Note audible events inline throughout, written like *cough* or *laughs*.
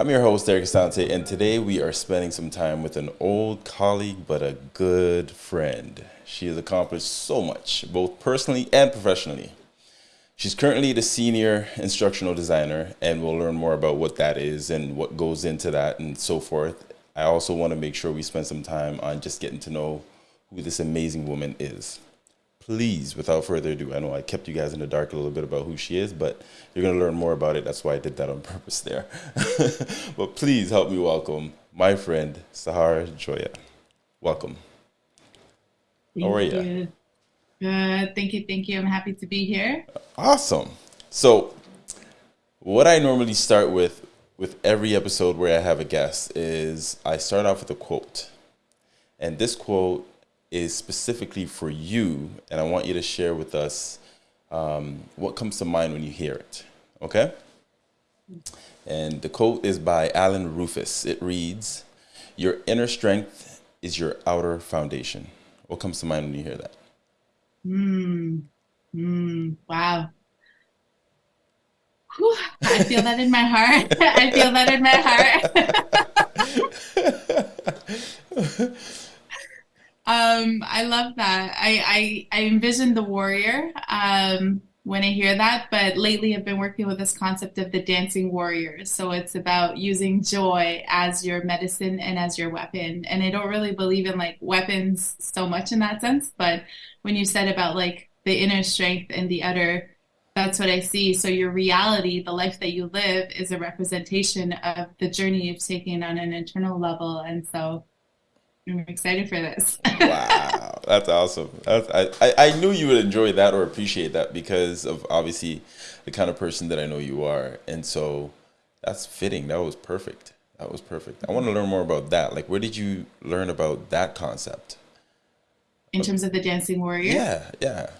I'm your host, Eric Asante, and today we are spending some time with an old colleague but a good friend. She has accomplished so much, both personally and professionally. She's currently the senior instructional designer, and we'll learn more about what that is and what goes into that and so forth. I also want to make sure we spend some time on just getting to know who this amazing woman is please, without further ado, I know I kept you guys in the dark a little bit about who she is, but you're going to learn more about it. That's why I did that on *laughs* purpose there. *laughs* but please help me welcome my friend, Sahara Joya. Welcome. Thank How are you? you? Good. Thank you. Thank you. I'm happy to be here. Awesome. So, what I normally start with with every episode where I have a guest is I start off with a quote. And this quote is specifically for you, and I want you to share with us um, what comes to mind when you hear it. Okay? And the quote is by Allan Rufus. It reads, Your inner strength is your outer foundation. What comes to mind when you hear that? Hmm. Hmm. Wow. Whew. I feel that in my heart. *laughs* I feel that in my heart. *laughs* *laughs* Um, I love that. I, I, I envision the warrior um, when I hear that, but lately I've been working with this concept of the dancing warrior. So it's about using joy as your medicine and as your weapon. And I don't really believe in like weapons so much in that sense, but when you said about like the inner strength and the outer, that's what I see. So your reality, the life that you live, is a representation of the journey you've taken on an internal level. And so I'm excited for this. wow, *laughs* that's awesome. That's, I, I knew you would enjoy that or appreciate that because of obviously the kind of person that I know you are. And so that's fitting. That was perfect. That was perfect. I want to learn more about that. Like, where did you learn about that concept? In terms of the dancing warrior? Yeah, yeah.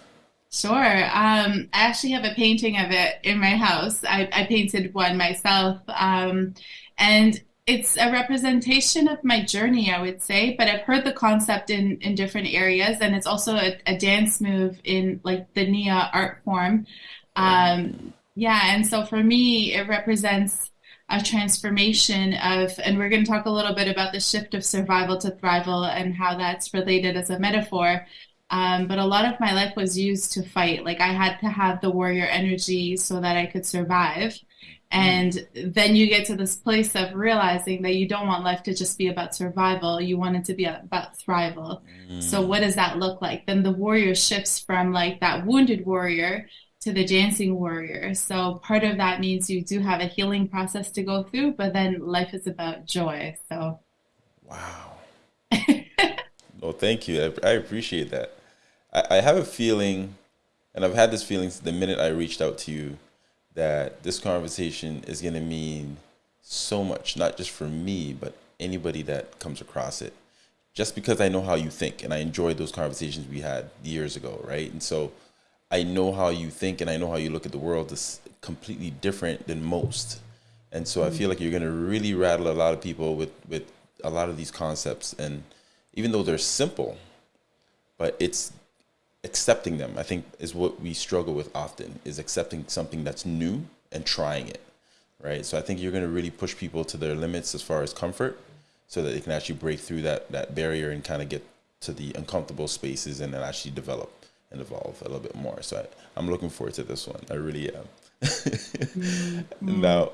Sure. Um, I actually have a painting of it in my house. I, I painted one myself. Um, and it's a representation of my journey, I would say, but I've heard the concept in, in different areas, and it's also a, a dance move in like the Nia art form. Um, yeah, and so for me, it represents a transformation of, and we're going to talk a little bit about the shift of survival to thrival and how that's related as a metaphor. Um, but a lot of my life was used to fight. Like I had to have the warrior energy so that I could survive. And then you get to this place of realizing that you don't want life to just be about survival. You want it to be about thrival. Mm. So what does that look like? Then the warrior shifts from like that wounded warrior to the dancing warrior. So part of that means you do have a healing process to go through, but then life is about joy. So Wow. *laughs* well, thank you. I, I appreciate that. I, I have a feeling, and I've had this feeling since the minute I reached out to you that this conversation is going to mean so much, not just for me, but anybody that comes across it. Just because I know how you think and I enjoyed those conversations we had years ago, right? And so I know how you think and I know how you look at the world is completely different than most. And so. I feel like you're going to really rattle a lot of people with, with a lot of these concepts. And even though they're simple, but it's accepting them i think is what we struggle with often is accepting something that's new and trying it right? So i think you're going to really push people to their limits as far as comfort so that they can actually break through that that barrier and kind of get to the uncomfortable spaces and then actually develop and evolve a little bit more. So I, am looking forward to this one. I really am. *laughs* Mm-hmm. now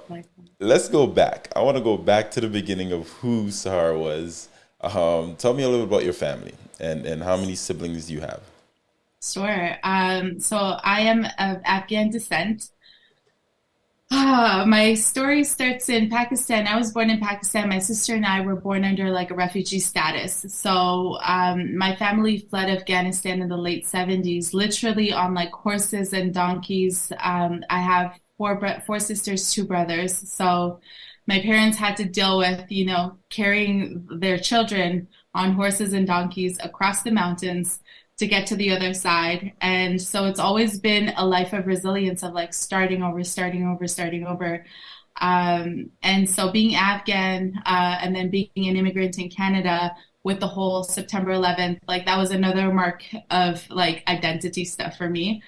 let's go back. I want to go back to the beginning of who sahara was. Um, tell me a little bit about your family and, and how many siblings do you have Sure. Um, so I am of Afghan descent. Ah, my story starts in Pakistan. I was born in Pakistan. My sister and I were born under like a refugee status. So um, my family fled Afghanistan in the late 70s, literally on like horses and donkeys. Um, I have four four sisters, two brothers. So my parents had to deal with, you know, carrying their children on horses and donkeys across the mountains to get to the other side. And so it's always been a life of resilience of like starting over, starting over, starting over. Um, and so being Afghan uh, and then being an immigrant in Canada with the whole September 11th, like that was another mark of like identity stuff for me.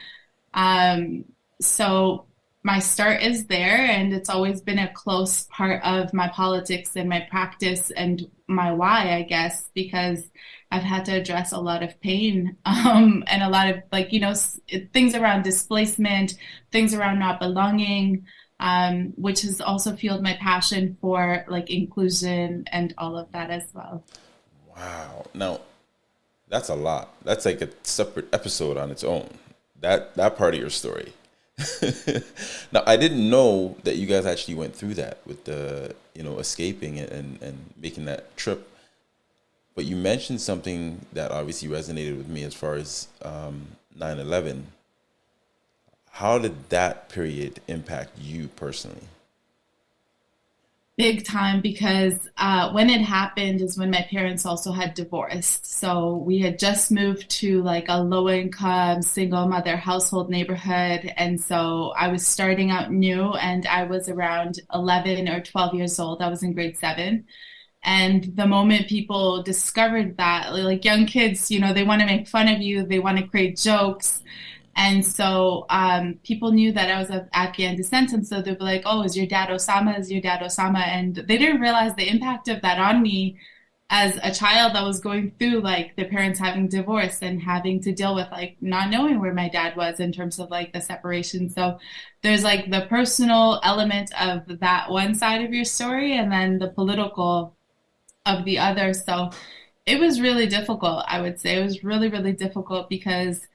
Um, so my start is there, and it's always been a close part of my politics and my practice and my why, I guess, because I've had to address a lot of pain *laughs* um, and a lot of like you know things around displacement, things around not belonging, um, which has also fueled my passion for like inclusion and all of that as well. Wow. Now, that's a lot. That's like a separate episode on its own. That that part of your story. *laughs* now, I didn't know that you guys actually went through that with the, you know, escaping and and making that trip. But you mentioned something that obviously resonated with me as far as um, 9/11 how did that period impact you personally? Big time because uh, when it happened is when my parents also had divorced. So we had just moved to like a low income single mother household neighborhood. And so I was starting out new and I was around 11 or 12 years old. I was in grade seven. And the moment people discovered that, like young kids, you know, they want to make fun of you, they want to create jokes. And so um, people knew that I was of Afghan descent. And so they'd be like, oh, is your dad Osama? Is your dad Osama? And they didn't realize the impact of that on me as a child that was going through like the parents having divorced and having to deal with like not knowing where my dad was in terms of like the separation. So there's like the personal element of that one side of your story and then the political of the other. So it was really difficult, I would say. It was really, really difficult because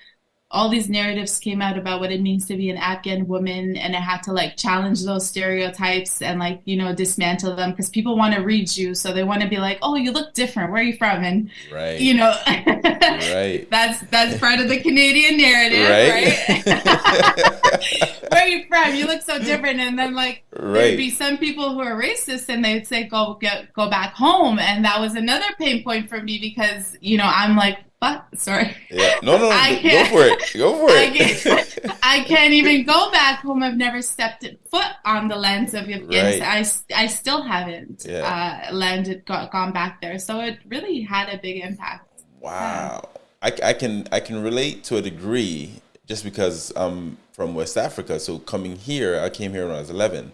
all these narratives came out about what it means to be an Afghan woman, and I had to like challenge those stereotypes and like you know dismantle them because people want to read you, so they want to be like, "Oh, you look different. Where are you from?" And right. you know, right. *laughs* That's that's part of the Canadian narrative, right? right? *laughs* *laughs* Where are you from? You look so different, and then like right. there'd be some people who are racist, and they'd say, "Go get go back home," and that was another pain point for me because you know I'm like what? Sorry. Yeah. No, no, no. *laughs* I can't, go for it. Go for it. I can't, *laughs* I can't, even go back home. I've never stepped foot on the lands of Afghanistan. Right. I, I still haven't yeah. uh, landed, got, gone back there. So it really had a big impact. Wow. Yeah. I, I can I can relate to a degree just because I'm from West Africa. So coming here, I came here when I was 11.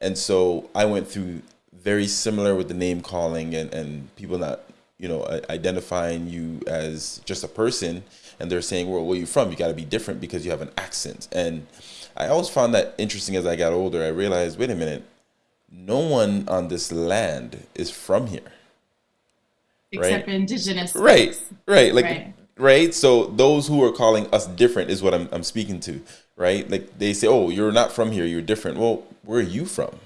And so I went through very similar with the name calling and, and people not you know, identifying you as just a person, and they're saying, "Well, where are you from? You got to be different because you have an accent." And I always found that interesting as I got older. I realized, wait a minute, no one on this land is from here, except right? indigenous, right? Right, like right. Right. So those who are calling us different is what I'm I'm speaking to, right? Like they say, "Oh, you're not from here. You're different." Well, where are you from?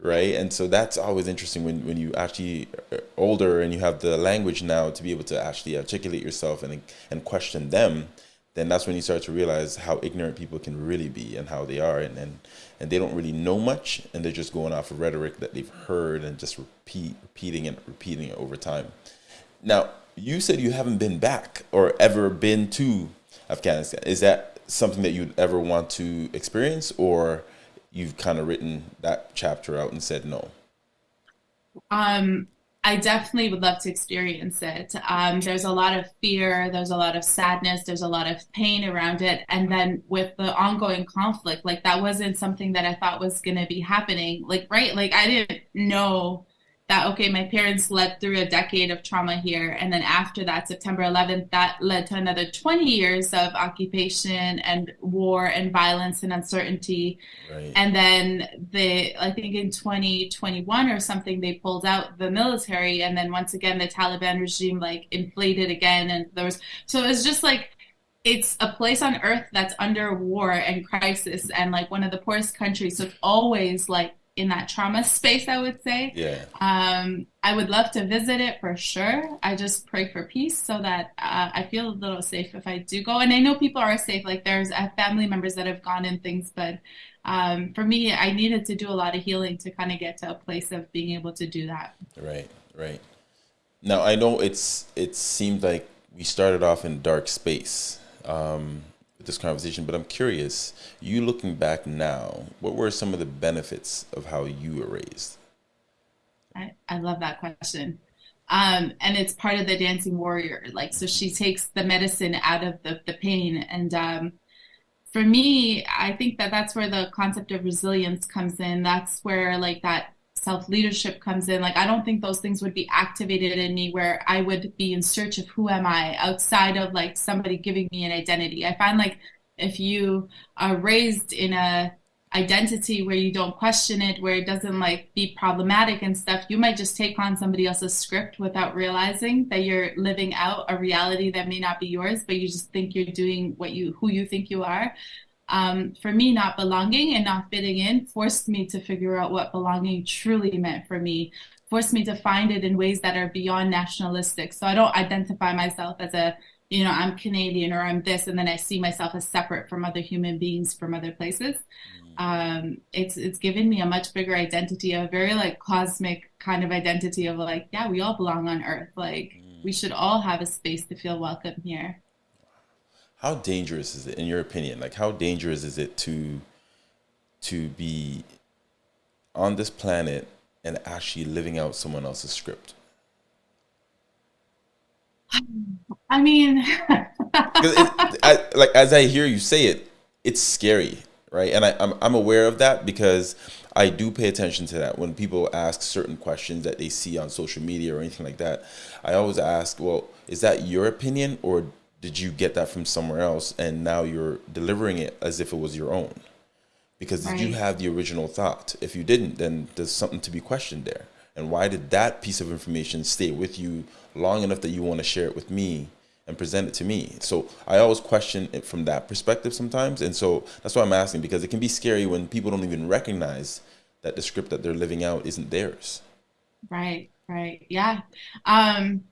right and so that's always interesting when, when you actually are older and you have the language now to be able to actually articulate yourself and and question them then that's when you start to realize how ignorant people can really be and how they are and and, and they don't really know much and they're just going off of rhetoric that they've heard and just repeat repeating and repeating it over time now you said you haven't been back or ever been to afghanistan is that something that you'd ever want to experience or you've kind of written that chapter out and said no? Um, I definitely would love to experience it. Um, there's a lot of fear, there's a lot of sadness, there's a lot of pain around it. And then with the ongoing conflict, like that wasn't something that I thought was going to be happening. Like, right? Like, I didn't know that okay my parents led through a decade of trauma here. And then after that september 11th that led to another 20 years of occupation and war and violence and uncertainty. Right. and then the i think in 2021 or something they pulled out the military. And then once again the taliban regime like inflated again. And there was so it was just like it's a place on earth that's under war and crisis. And like one of the poorest countries so it's always like in that trauma space, I would say. Yeah. Um, I would love to visit it for sure. I just pray for peace so that uh, I feel a little safe if I do go. And I know people are safe. Like there's have family members that have gone and things, but um, for me, I needed to do a lot of healing to kind of get to a place of being able to do that. Right. Right. Now I know it's it seemed like we started off in dark space. Um, this conversation, but I'm curious, you looking back now, what were some of the benefits of how you were raised? I, I love that question. Um, and it's part of the dancing warrior. Like, so she takes the medicine out of the, the pain. And um, for me, I think that that's where the concept of resilience comes in. That's where like that self leadership comes in. Like, I don't think those things would be activated in me where I would be in search of who am I outside of like somebody giving me an identity. I find like if you are raised in a identity where you don't question it, where it doesn't like be problematic and stuff, you might just take on somebody else's script without realizing that you're living out a reality that may not be yours, but you just think you're doing what you who you think you are. Um, for me, not belonging and not fitting in forced me to figure out what belonging truly meant for me, forced me to find it in ways that are beyond nationalistic. So I don't identify myself as a you know, I'm Canadian or I'm this, and then I see myself as separate from other human beings from other places um, it's it's given me a much bigger identity, a very like cosmic kind of identity of like, yeah, we all belong on Earth. Like mm. we should all have a space to feel welcome here. How dangerous is it, in your opinion? Like, how dangerous is it to to be on this planet and actually living out someone else's script? I mean, *laughs* it, I, like as I hear you say it, it's scary right? And I, I'm, I'm aware of that because I do pay attention to that. When people ask certain questions that they see on social media or anything like that, I always ask, well, is that your opinion or did you get that from somewhere else and now you're delivering it as if it was your own? Because did right. you have the original thought? If you didn't, then there's something to be questioned there. And why did that piece of information stay with you long enough that you want to share it with me and present it to me. So I always question it from that perspective sometimes. And so that's why I'm asking because it can be scary when people don't even recognize that the script that they're living out isn't theirs. Right, right. Yeah. Um,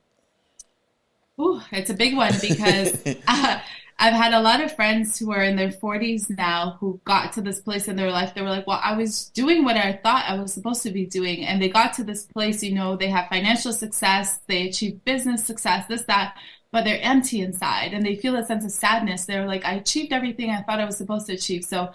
ooh, it's a big one because *laughs* uh, I've had a lot of friends who are in their 40s now who got to this place in their life. They were like, Well, I was doing what I thought I was supposed to be doing. And they got to this place, you know, they have financial success, they achieve business success, this, that but they're empty inside and they feel a sense of sadness. They're like, I achieved everything I thought I was supposed to achieve. So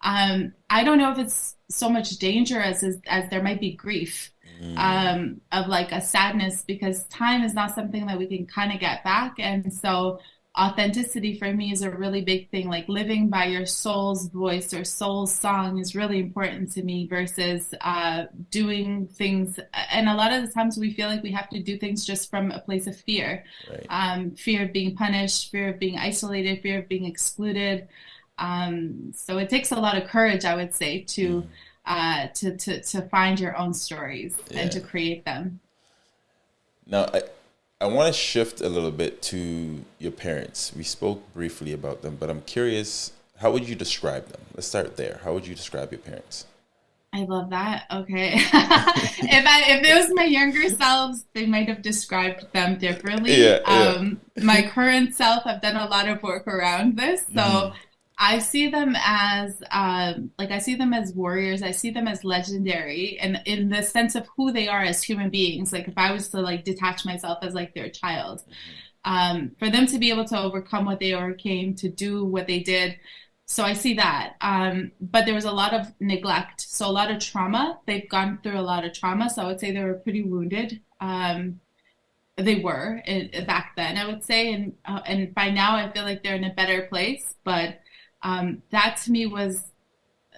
um, I don't know if it's so much danger as as, as there might be grief mm. um, of like a sadness because time is not something that we can kind of get back. And so authenticity for me is a really big thing like living by your soul's voice or soul's song is really important to me versus uh, doing things and a lot of the times we feel like we have to do things just from a place of fear right. um, fear of being punished fear of being isolated fear of being excluded um, so it takes a lot of courage i would say to mm. Uh, to, to to find your own stories yeah. and to create them now I- I want to shift a little bit to your parents. We spoke briefly about them, but I'm curious, how would you describe them? Let's start there. How would you describe your parents? I love that. Okay. *laughs* if I if it was my younger selves, they might have described them differently. Yeah, yeah. Um, my current self, I've done a lot of work around this. So mm-hmm. I see them as um, like I see them as warriors. I see them as legendary, and in the sense of who they are as human beings. Like if I was to like detach myself as like their child, um, for them to be able to overcome what they overcame, to do what they did. So I see that. Um, but there was a lot of neglect, so a lot of trauma. They've gone through a lot of trauma. So I would say they were pretty wounded. Um, they were in, back then, I would say, and uh, and by now I feel like they're in a better place, but um, that to me was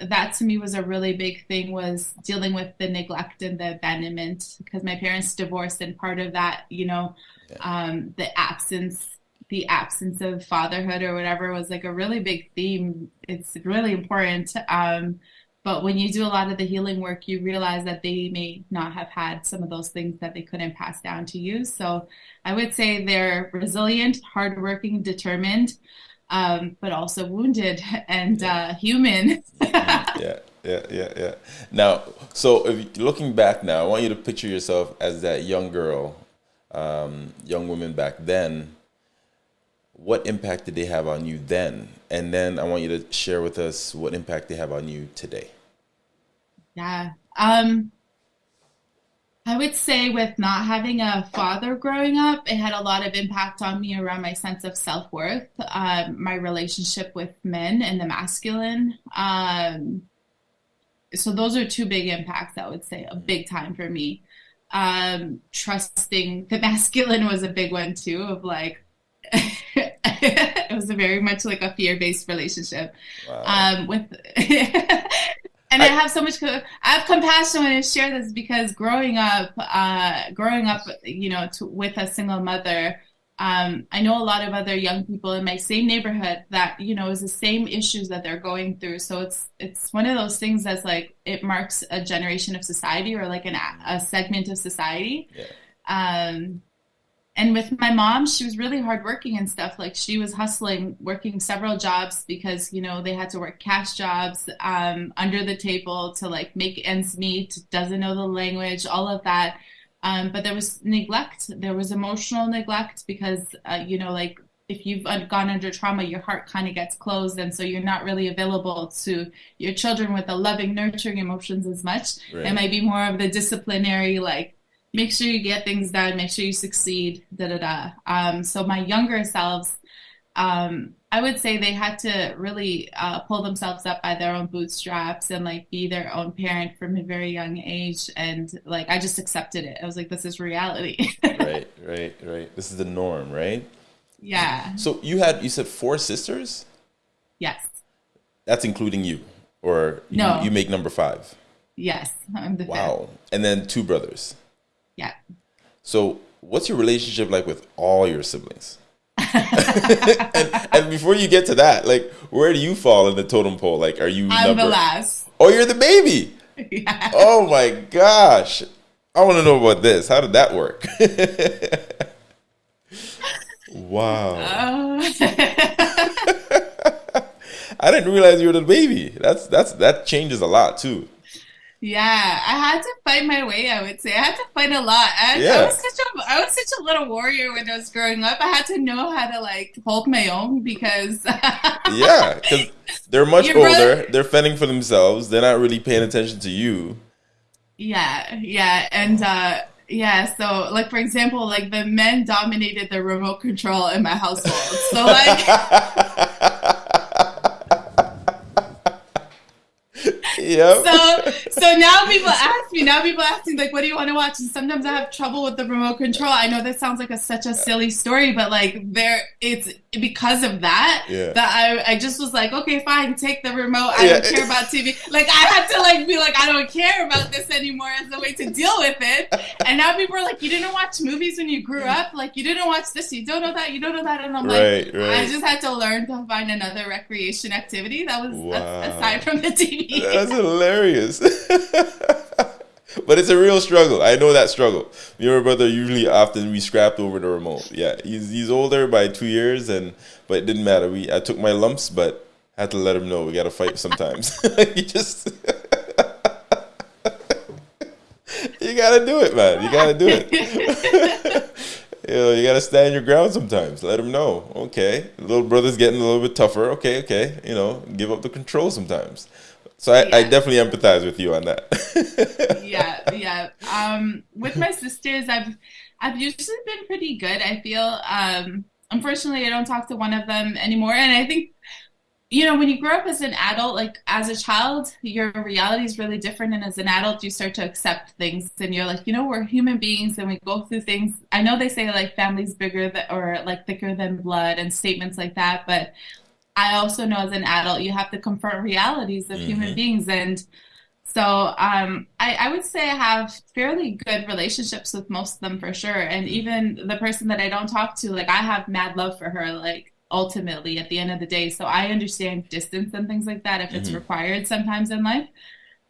that to me was a really big thing was dealing with the neglect and the abandonment because my parents divorced and part of that you know um, the absence the absence of fatherhood or whatever was like a really big theme. It's really important um, but when you do a lot of the healing work you realize that they may not have had some of those things that they couldn't pass down to you. So i would say they're resilient hardworking determined um, but also wounded *laughs* and yeah. uh, human. *laughs* yeah, yeah, yeah, yeah. Now, so if looking back now, I want you to picture yourself as that young girl, um, young woman back then. What impact did they have on you then? And then I want you to share with us what impact they have on you today. Yeah. Um, I would say with not having a father growing up, it had a lot of impact on me around my sense of self worth, um, my relationship with men and the masculine. Um, so those are two big impacts. I would say a big time for me. Um, trusting the *laughs* masculine was a big one too. Of like, *laughs* it was a very much like a fear-based relationship. Wow. Um, with *laughs* and I, I, have so much I have compassion when I share this because growing up, uh, growing up, you know, to, with a single mother, um, I know a lot of other young people in my same neighborhood that you know is the same issues that they're going through. So it's it's one of those things that's like it marks a generation of society or like an, a segment of society. Yeah. Um, and with my mom, she was really hardworking and stuff. Like she was hustling, working several jobs because you know they had to work cash jobs um, under the table to like make ends meet. Doesn't know the language, all of that um, but there was neglect. There was emotional neglect because, uh, you know, like if you've gone under trauma, your heart kind of gets closed. And so you're not really available to your children with the loving, nurturing emotions as much. Right. It might be more of the disciplinary, like, make sure you get things done, make sure you succeed, da da da. Um, so my younger selves, um, I would say they had to really uh, pull themselves up by their own bootstraps and like be their own parent from a very young age. And like I just accepted it. I was like, this is reality. *laughs* right, right, right. This is the norm, right? Yeah. So you had you said four sisters. Yes. That's including you, or you, no? You make number five. Yes, I'm the wow. Fifth. And then two brothers. Yeah. So, what's your relationship like with all your siblings? *laughs* and, and, before you get to that, like, where do you fall in the totem pole? Like, are you? I'm number... the last. Oh, you're the baby. Yeah. Oh my gosh, I want to know about this. How did that work? *laughs* wow. Uh... *laughs* I didn't realize you were the baby. That's that's that changes a lot too. Yeah, I had to fight my way. I would say I had to fight a lot. I, yeah. I was such a I was such a little warrior when I was growing up. I had to know how to like hold my own because *laughs* yeah, because they're much Your older. Brother... They're fending for themselves. They're not really paying attention to you. Yeah, yeah, and uh, yeah. So, like for example, like the men dominated the remote control in my household. So like. *laughs* Yeah. So so now people ask me. Now people ask me like, "What do you want to watch?" And sometimes I have trouble with the remote control. I know that sounds like a, such a silly story, but like there, it's because of that yeah. that I I just was like, okay, fine, take the remote. I yeah. don't care about TV. Like I had to like be like, I don't care about this anymore as a way to deal with it. And now people are like, you didn't watch movies when you grew up. Like you didn't watch this. You don't know that. You don't know that. And I'm right, like, right. I just had to learn to find another recreation activity that was wow. aside from the TV. That's hilarious. *laughs* but it's a real struggle. I know that struggle. Me and my brother usually often we scrapped over the remote. Yeah, he's he's older by two years, and but it didn't matter. We I took my lumps, but had to let him know we got to fight sometimes. *laughs* you just *laughs* you gotta do it, man. You gotta do it. you know, you gotta stand your ground sometimes. Let him know. Okay, little brother's getting a little bit tougher. Okay, okay. You know, give up the control sometimes. So I, yeah. I definitely empathize with you on that. *laughs* yeah, yeah. Um, with my sisters, I've I've usually been pretty good. I feel. Um, unfortunately, I don't talk to one of them anymore, and I think you know when you grow up as an adult like as a child your reality is really different and as an adult you start to accept things and you're like you know we're human beings and we go through things i know they say like family's bigger than, or like thicker than blood and statements like that but I also know as an adult, you have to confront realities of mm-hmm. human beings. And so um, I, I, would say I have fairly good relationships with most of them for sure. And even the person that I don't talk to, like I have mad love for her, like ultimately at the end of the day. So I understand distance and things like that if mm-hmm. it's required sometimes in life.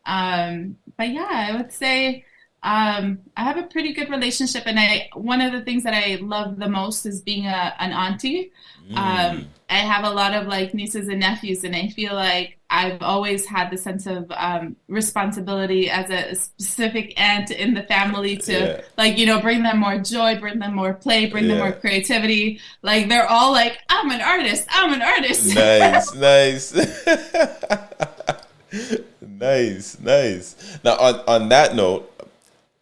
Um, but yeah, I would say um, I have a pretty good relationship, and I one of the things that I love the most is being a, an auntie. Mm. Um, I have a lot of like nieces and nephews, and I feel like I've always had the sense of um, responsibility as a specific aunt in the family to yeah. like you know bring them more joy, bring them more play, bring yeah. them more creativity. Like they're all like, I'm an artist, I'm an artist. *laughs* Nice, nice. *laughs* nice, nice. Now, on, on that note,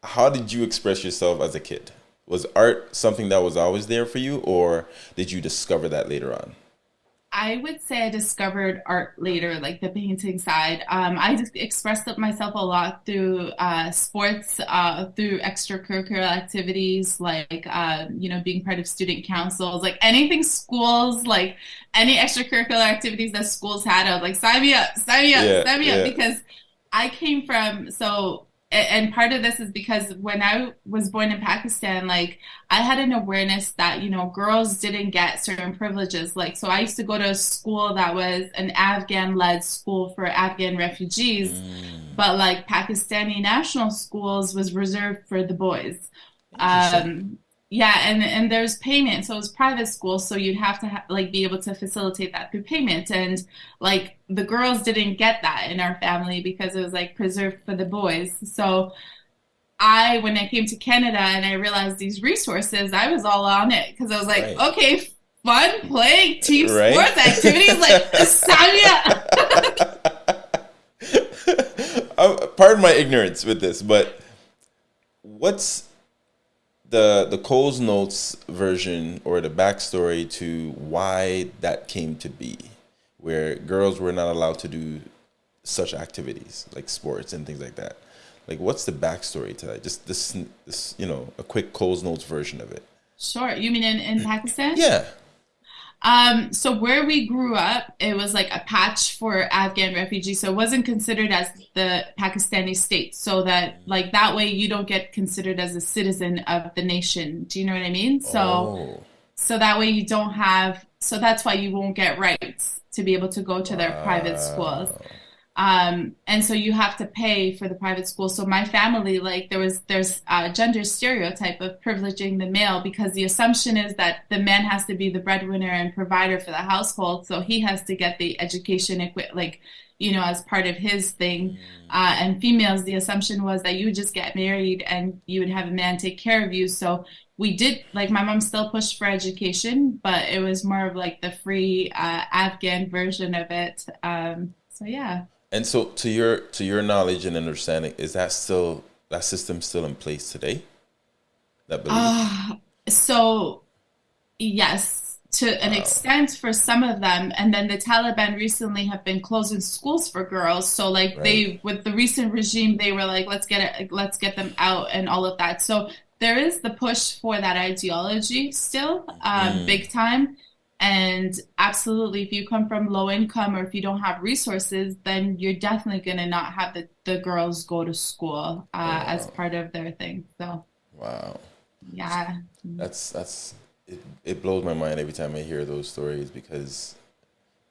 how did you express yourself as a kid? Was art something that was always there for you, or did you discover that later on? I would say I discovered art later, like the painting side. Um, I just expressed myself a lot through uh, sports, uh, through extracurricular activities, like uh, you know, being part of student councils, like anything schools, like any extracurricular activities that schools had. I was like, sign me up, sign me up, yeah, sign me yeah. up, because I came from so and part of this is because when I was born in Pakistan, like I had an awareness that, you know, girls didn't get certain privileges. Like, so I used to go to a school that was an Afghan led school for Afghan refugees, mm. but like Pakistani national schools was reserved for the boys. Um, yeah, and and there's payment. So it's private school, so you'd have to ha- like be able to facilitate that through payment. And like the girls didn't get that in our family because it was like preserved for the boys. So I, when I came to Canada and I realized these resources, I was all on it because I was like, right. okay, fun playing team right? sports activities, like *laughs* Samia. *laughs* uh, pardon my ignorance with this, but what's the the Coles Notes version or the backstory to why that came to be, where girls were not allowed to do such activities like sports and things like that. Like, what's the backstory to that? Just this, this, you know, a quick Coles Notes version of it. Sure. You mean in, in Pakistan? Yeah. Um, so where we grew up, it was like a patch for Afghan refugees. So it wasn't considered as the Pakistani state. So that like that way you don't get considered as a citizen of the nation. Do you know what I mean? So oh. so that way you don't have so that's why you won't get rights to be able to go to their wow. private schools. Um, and so you have to pay for the private school. So my family, like there was, there's a gender stereotype of privileging the male because the assumption is that the man has to be the breadwinner and provider for the household. So he has to get the education, equi- like, you know, as part of his thing. Mm. Uh, and females, the assumption was that you would just get married and you would have a man take care of you. So we did, like, my mom still pushed for education, but it was more of like the free uh, Afghan version of it. Um, so yeah. And so, to your to your knowledge and understanding, is that still that system still in place today? That belief. Uh, so, yes, to an wow. extent for some of them, and then the Taliban recently have been closing schools for girls. So, like right. they with the recent regime, they were like, let's get it, let's get them out, and all of that. So there is the push for that ideology still, um, mm. big time. And absolutely, if you come from low income or if you don't have resources, then you're definitely going to not have the, the girls go to school uh, wow. as part of their thing. So, wow. Yeah. That's, that's, it, it blows my mind every time I hear those stories because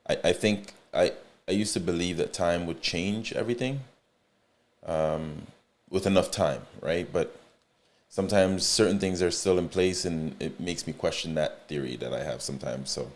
I, I think I, I used to believe that time would change everything um, with enough time, right? But sometimes certain things are still in place and it makes me question that theory that I have sometimes. So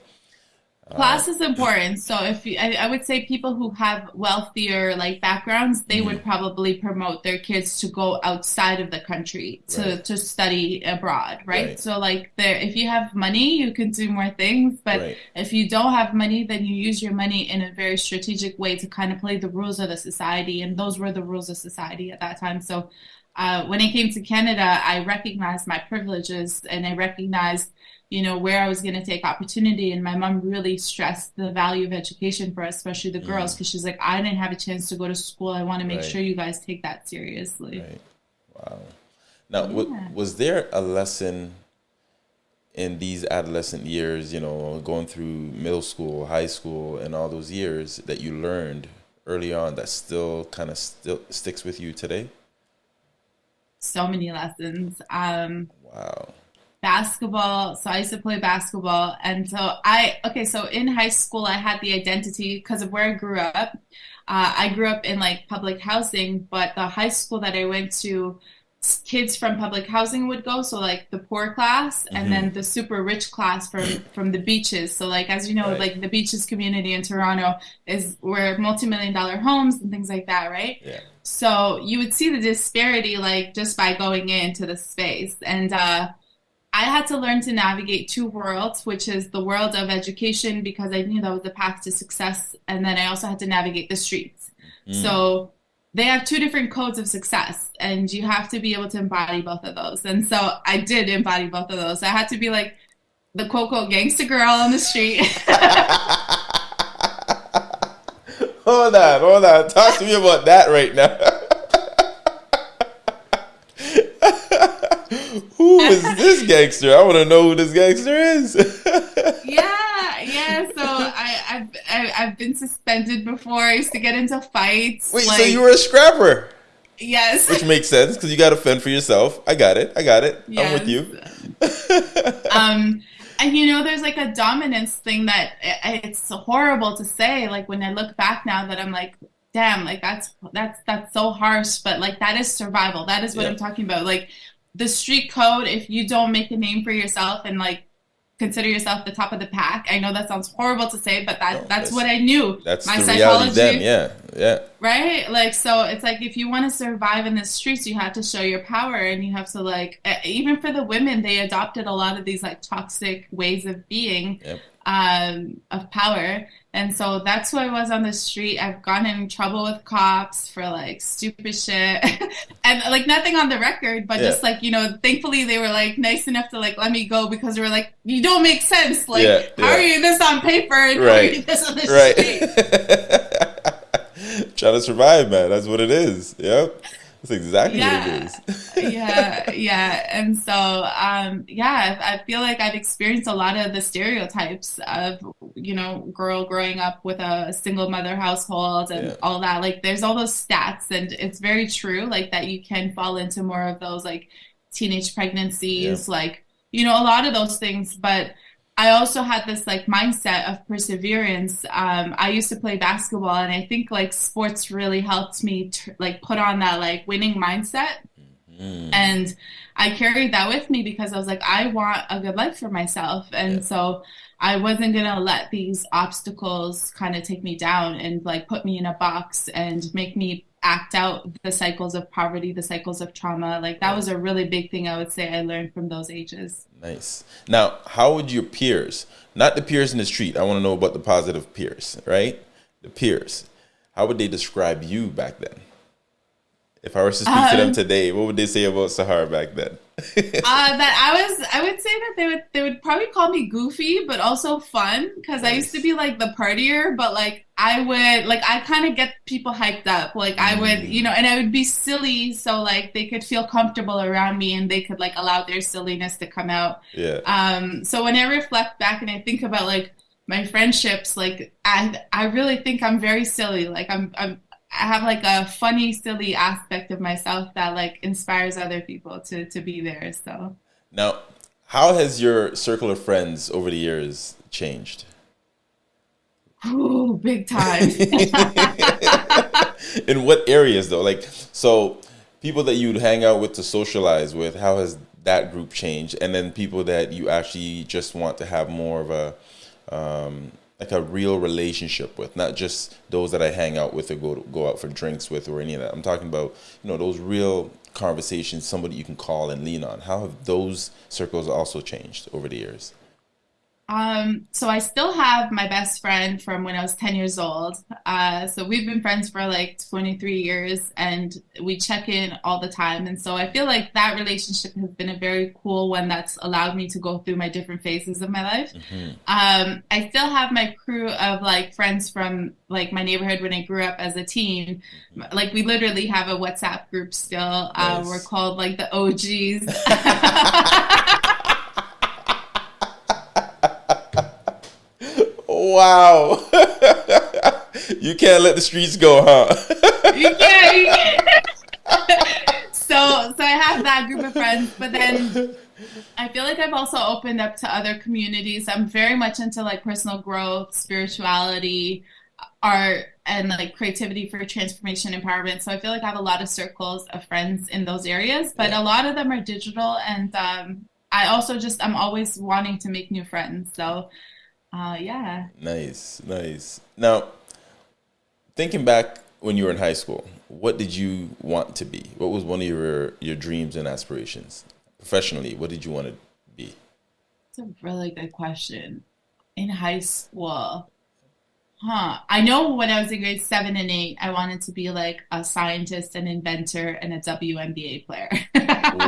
uh, class is important. So if you, I, I, would say people who have wealthier like backgrounds, they mm-hmm. would probably promote their kids to go outside of the country to, right. to study abroad, right? right. So like there, if you have money, you can do more things. But right. if you don't have money, then you use your money in a very strategic way to kind of play the rules of the society. And those were the rules of society at that time. So uh, when I came to Canada, I recognized my privileges and I recognized, you know, where I was going to take opportunity. And my mom really stressed the value of education for us, especially the girls, because mm. she's like, I didn't have a chance to go to school. I want to make right. sure you guys take that seriously. Right. Wow. Now, yeah. w- was there a lesson in these adolescent years, you know, going through middle school, high school, and all those years that you learned early on that still kind of still sticks with you today? So many lessons. Um, wow. Basketball. So I used to play basketball. And so I, okay, so in high school, I had the identity because of where I grew up. Uh, I grew up in like public housing, but the high school that I went to, kids from public housing would go so like the poor class mm-hmm. and then the super rich class from from the beaches so like as you know right. like the beaches community in toronto is where multi-million dollar homes and things like that right yeah so you would see the disparity like just by going into the space and uh I had to learn to navigate two worlds, which is the world of education because I knew that was the path to success. And then I also had to navigate the streets. Mm. So they have two different codes of success and you have to be able to embody both of those and so i did embody both of those i had to be like the quote quote gangster girl on the street *laughs* hold on, hold on. Talk to me about that right now. *laughs* who is this gangster? I want to know who this gangster is. *laughs* yeah, yeah. I, I've I, I've been suspended before. I used to get into fights. Wait, like, so you were a scrapper? Yes. Which makes sense because you got to fend for yourself. I got it. I got it. Yes. I'm with you. *laughs* um, and you know, there's like a dominance thing that it's horrible to say. Like when I look back now, that I'm like, damn, like that's that's that's so harsh. But like that is survival. That is what yeah. I'm talking about. Like the street code. If you don't make a name for yourself and like consider yourself the top of the pack. I know that sounds horrible to say, but that no, that's, that's, what I knew. That's my the psychology. Then, yeah, yeah. Right? Like so it's like if you want to survive in the streets, you have to show your power and you have to like even for the women, they adopted a lot of these like toxic ways of being. Yep um, of power. And so that's who I was on the street. I've gotten in trouble with cops for like stupid shit *laughs* and like nothing on the record, but yeah. just like, you know, thankfully they were like nice enough to like let me go because they were like, you don't make sense. Like, yeah, how are you this on paper and right. how are you this on the right. *laughs* Trying to survive, man. That's what it is. Yep. That's exactly yeah. what it is. *laughs* yeah, yeah. And so, um, yeah, I feel like I've experienced a lot of the stereotypes of, you know, girl growing up with a single mother household and yeah. all that. Like, there's all those stats, and it's very true, like, that you can fall into more of those, like, teenage pregnancies, yeah. like, you know, a lot of those things. But, I also had this like mindset of perseverance. Um, I used to play basketball, and I think like sports really helped me t- like put on that like winning mindset. Mm-hmm. And I carried that with me because I was like, I want a good life for myself, and yeah. so I wasn't gonna let these obstacles kind of take me down and like put me in a box and make me act out the cycles of poverty, the cycles of trauma. Like that was a really big thing I would say I learned from those ages. Nice. Now, how would your peers, not the peers in the street, I want to know about the positive peers, right? The peers. How would they describe you back then? If I were to speak um, to them um, today, what would they say about Sahar back then? *laughs* uh, that I was, I would say that they would, they would probably call me goofy, but also fun because nice. I used to be like the partier, but like I would, like I kind of get people hyped up. Like I would, mm. you know, and I would be silly, so like they could feel comfortable around me and they could like allow their silliness to come out. Yeah. Um. So when I reflect back and I think about like my friendships, like I, I really think I'm very silly. Like I'm, I'm have like a funny, silly aspect of myself that like inspires other people to to be there. So now, how has your circle of friends over the years changed? Oh, big time. *laughs* In what areas though? Like so people that you'd hang out with to socialize with, how has that group changed? And then people that you actually just want to have more of a um, like a real relationship with, not just those that I hang out with or go go out for drinks with or any of that. I'm talking about you know those real conversations, somebody you can call and lean on. How have those circles also changed over the years? Um, so I still have my best friend from when I was 10 years old. Uh, so we've been friends for like 23 years and we check in all the time. And so I feel like that relationship has been a very cool one that's allowed me to go through my different phases of my life. Mm-hmm. Um, I still have my crew of like friends from like my neighborhood when I grew up as a teen. Mm-hmm. Like we literally have a WhatsApp group still. Uh, nice. we're called like the OGs. *laughs* *laughs* Wow. *laughs* you can't let the streets go, huh? you can't. You can't. *laughs* so, so I have that group of friends, but then I feel like I've also opened up to other communities. I'm very much into like personal growth, spirituality, art, and like creativity for transformation empowerment. So I feel like I have a lot of circles of friends in those areas, but yeah. a lot of them are digital. And um, I also just, I'm always wanting to make new friends. So uh, yeah. Nice, nice. Now, thinking back when you were in high school, what did you want to be? What was one of your your dreams and aspirations professionally? What did you want to be? It's a really good question. In high school, huh? I know when I was in grade seven and eight, I wanted to be like a scientist, an inventor, and a WNBA player. *laughs*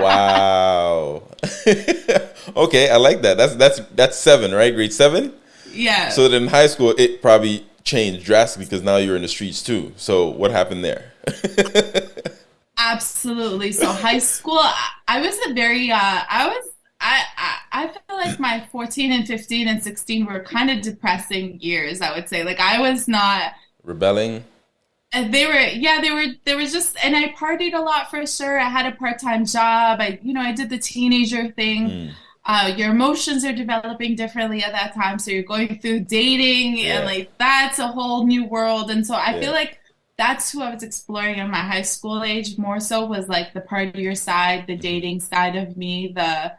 wow. *laughs* okay, I like that. That's that's that's seven, right? Grade seven. Yeah. So then in high school, it probably changed drastically because now you're in the streets too. So what happened there? *laughs* Absolutely. So high school, I, I was a very, uh, I was, I, I, I feel like my 14 and 15 and 16 were kind of depressing years. I would say, like, I was not rebelling. And they were, yeah, they were, there was just, and I partied a lot for sure. I had a part-time job. I, you know, I did the teenager thing. Mm. Uh, your emotions are developing differently at that time. So you're going through dating yeah. and like, that's a whole new world. And so I yeah. feel like that's who I was exploring in my high school age more so was like the partier side, the dating side of me, the,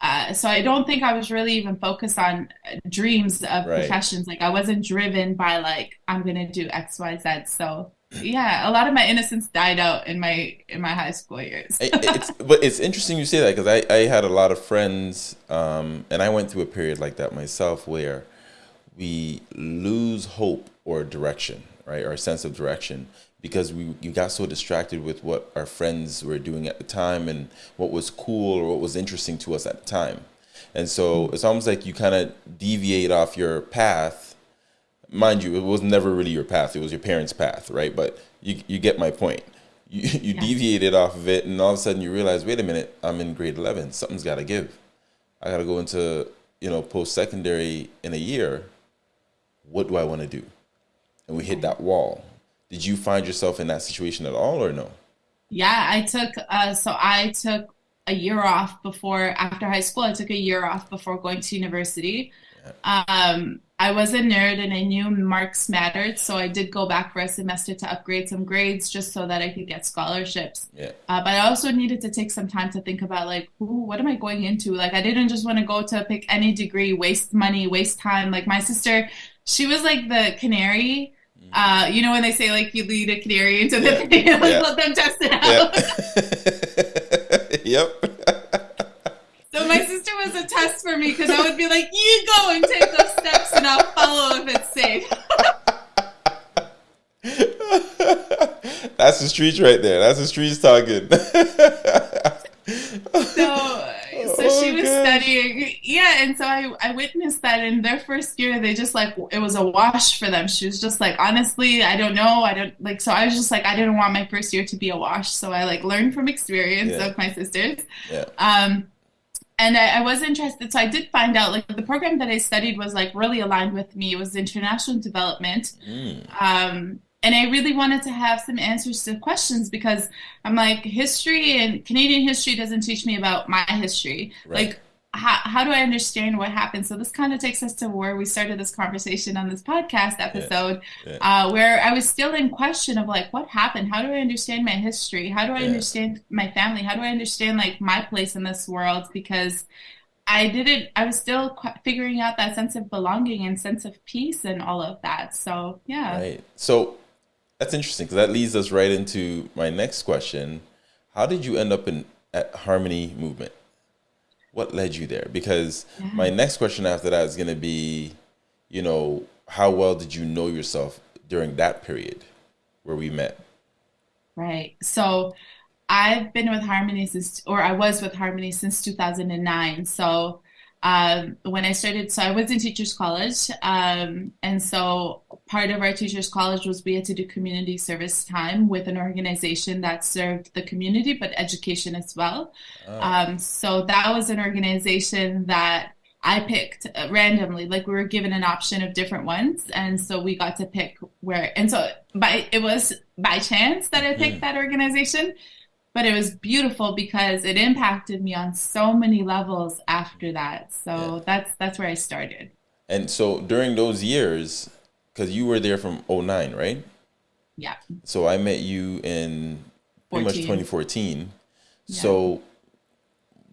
uh, so I don't think I was really even focused on dreams of right. professions. Like I wasn't driven by like I'm gonna do X, Y, Z. So yeah, a lot of my innocence died out in my in my high school years. it's, but it's interesting you say that because I, I had a lot of friends, um, and I went through a period like that myself where we lose hope or direction, right, or a sense of direction because we you got so distracted with what our friends were doing at the time and what was cool or what was interesting to us at the time. And so it's almost like you kind of deviate off your path. Mind you, it was never really your path. It was your parents' path, right? But you, you get my point. You, *laughs* you yeah. deviated off of it, and all of a sudden you realize, wait a minute, I'm in grade 11. Something's got to give. I got to go into, you know, post secondary in a year. What do I want to do? And we hit that wall did you find yourself in that situation at all or no? Yeah, I took uh, so I took a year off before after high school. I took a year off before going to university. Yeah. Um, I was a nerd and I knew marks mattered, so I did go back for a semester to upgrade some grades just so that I could get scholarships. Yeah. Uh, but I also needed to take some time to think about like, ooh, what am I going into? Like, I didn't just want to go to pick any degree, waste money, waste time. Like my sister, she was like the canary uh, you know when they say like you lead a canary into the yeah. field, like, *laughs* yeah. let them test it out. *laughs* yep. *laughs* so my sister was a test for me because I would be like, "You go and take those steps, and I'll follow if it's safe." *laughs* That's the streets right there. That's the streets talking. *laughs* so so oh, she was gosh. studying yeah and so I, I witnessed that in their first year they just like it was a wash for them she was just like honestly i don't know i don't like so i was just like i didn't want my first year to be a wash so i like learned from experience yeah. of my sisters yeah. um and I, I, was interested so i did find out like the program that i studied was like really aligned with me it was international development mm. um and I really wanted to have some answers to questions because I'm like history and Canadian history doesn't teach me about my history. Right. Like how, how do I understand what happened? So this kind of takes us to where we started this conversation on this podcast episode, yeah. Yeah. Uh, where I was still in question of like, what happened? How do I understand my history? How do I yeah. understand my family? How do I understand like my place in this world? Because I didn't, I was still figuring out that sense of belonging and sense of peace and all of that. So yeah. Right. So that's interesting because that leads us right into my next question. How did you end up in at Harmony Movement? What led you there? Because yeah. my next question after that is going to be, you know, how well did you know yourself during that period where we met? Right. So I've been with Harmony since, or I was with Harmony since 2009. So um, when I started, so I was in Teachers College, um, and so part of our Teachers College was we had to do community service time with an organization that served the community but education as well. Oh. Um, so that was an organization that I picked randomly. Like we were given an option of different ones, and so we got to pick where. And so by it was by chance that I picked mm. that organization but it was beautiful because it impacted me on so many levels after that. So yeah. that's that's where I started. And so during those years, because you were there from 09, right? Yeah. So I met you in pretty 14. much 2014. Yeah. So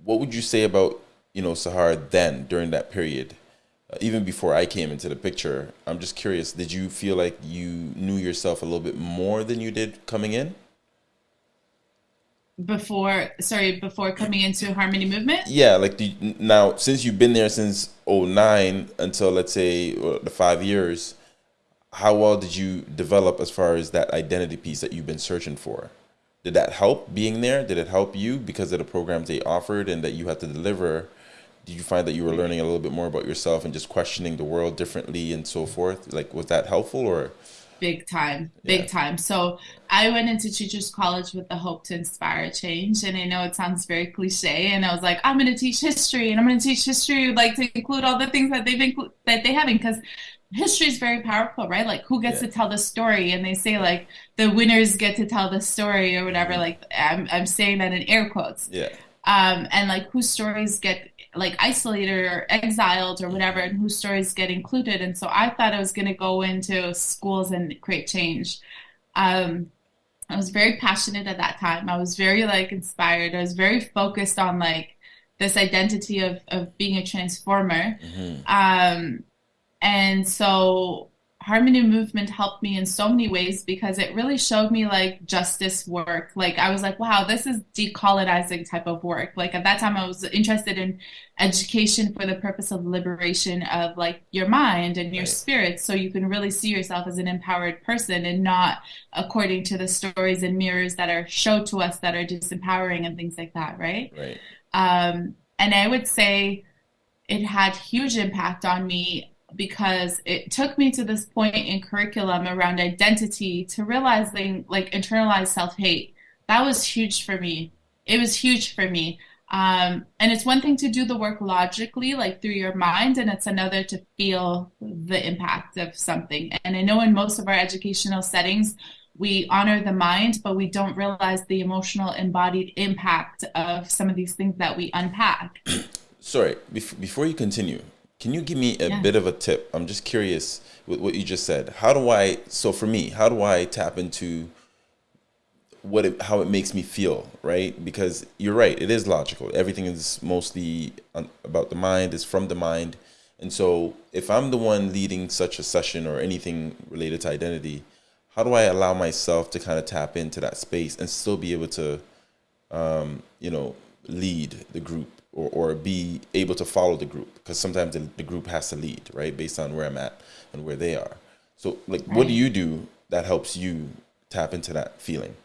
what would you say about, you know, Sahara then during that period? Uh, even before I came into the picture, I'm just curious, did you feel like you knew yourself a little bit more than you did coming in? Before sorry before coming into harmony movement yeah like now since you've been there since 09 until let's say uh, the five years how well did you develop as far as that identity piece that you've been searching for did that help being there did it help you because of the programs they offered and that you had to deliver did you find that you were learning a little bit more about yourself and just questioning the world differently and so forth? Like, was that helpful or? Big time, big yeah. time. So I went into teachers college with the hope to inspire change. And I know it sounds very cliche. And I was like, I'm going to teach history and I'm going to teach history, like to include all the things that they've included that they haven't because history is very powerful, right? Like who gets yeah. to tell the story? And they say like the winners get to tell the story or whatever. Mm-hmm. Like I'm, I'm saying that in air quotes. Yeah. Um, and like whose stories get like isolated or exiled or whatever, and whose stories get included. And so I thought I was going to go into schools and create change. Um, I was very passionate at that time. I was very like inspired. I was very focused on like this identity of of being a transformer. Mm-hmm. Um, and so harmony movement helped me in so many ways because it really showed me like justice work. Like i was like wow this is decolonizing type of work. Like at that time i was interested in education for the purpose of liberation of like your mind and your right. spirit so you can really see yourself as an empowered person and not according to the stories and mirrors that are showed to us that are disempowering and things like that right? Right. Um and i would say it had huge impact on me because it took me to this point in curriculum around identity to realizing like internalized self-hate. That was huge for me. It was huge for me. Um, and it's one thing to do the work logically like through your mind and it's another to feel the impact of something. And i know in most of our educational settings we honor the mind but we don't realize the emotional embodied impact of some of these things that we unpack. Sorry before you continue can you give me a yeah. bit of a tip? I'm just curious with what you just said. How do I? So for me, how do I tap into what it, how it makes me feel, right? Because you're right, it is logical. Everything is mostly about the mind, is from the mind. And so if I'm the one leading such a session or anything related to identity, how do I allow myself to kind of tap into that space and still be able to, um, you know, lead the group or, or be able to follow the group because sometimes the, the, group has to lead right based on where i'm at and where they are. So like right. what do you do that helps you tap into that feeling?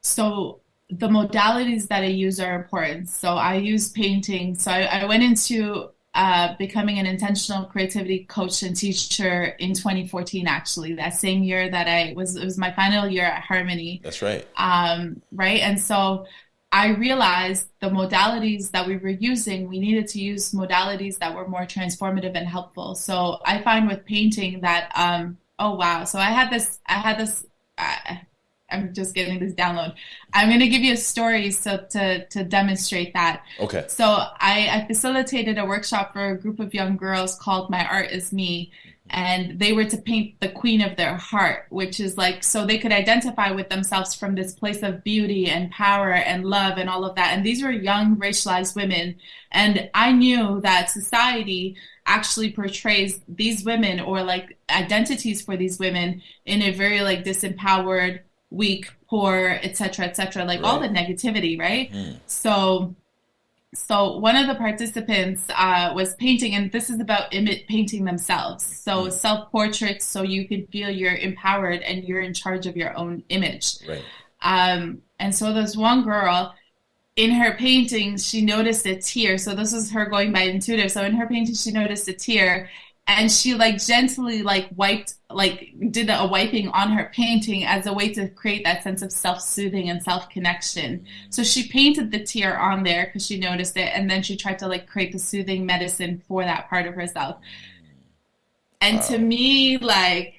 So the modalities that i use are important. So i use painting. So i, I went into uh, becoming an intentional creativity coach and teacher in 2014 actually that same year that i was it was my final year at harmony. That's right. Um, right? And so I realized the modalities that we were using, we needed to use modalities that were more transformative and helpful. So I find with painting that, um, oh wow. So I had this, I had this, uh, I'm just getting this download. I'm going to give you a story so to to demonstrate that. Okay. So I, I facilitated a workshop for a group of young girls called My Art Is Me, and they were to paint the queen of their heart, which is like so they could identify with themselves from this place of beauty and power and love and all of that. And these were young racialized women. And I knew that society actually portrays these women or like identities for these women in a very like disempowered, weak, poor, etc., etc., like right. all the negativity, right? Mm. So so one of the participants uh, was painting and this is about image painting themselves. So mm. self-portraits so you can feel you're empowered and you're in charge of your own image. Right. Um, and so there's one girl in her painting she noticed a tear. So this is her going by intuitive. So in her painting she noticed a tear and she like gently like wiped like did a wiping on her painting as a way to create that sense of self-soothing and self-connection. So she painted the tear on there because she noticed it and then she tried to like create the soothing medicine for that part of herself. And wow. to me like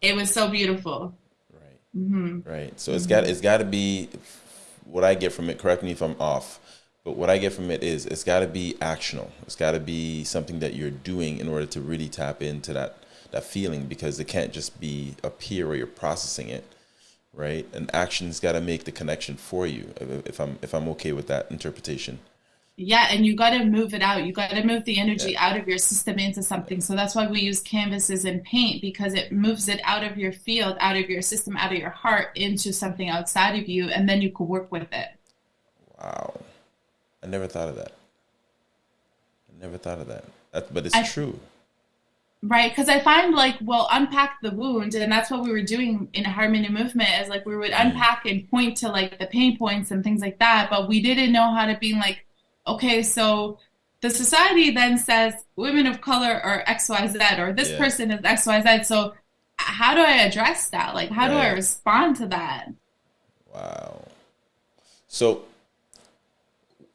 it was so beautiful. Right. Mm-hmm. right. So it's got it's got to be what i get from it correct me if i'm off but what I get from it is it's got to be actional. It's got to be something that you're doing in order to really tap into that that feeling because it can't just be up here where you're processing it, right? And action's got to make the connection for you. If I'm if I'm okay with that interpretation. Yeah, and you got to move it out. You got to move the energy yeah. out of your system into something. So that's why we use canvases and paint because it moves it out of your field, out of your system, out of your heart into something outside of you, and then you can work with it. Wow. I never thought of that. I never thought of that. that but it's I, true. Right, because I find like we'll unpack the wound, and that's what we were doing in harmony movement. Is like we would mm. unpack and point to like the pain points and things like that, but we didn't know how to be like okay, so the society then says women of color are XYZ or this Yeah. person is XYZ. So how do I address that? Like, how do I respond to that? Wow. So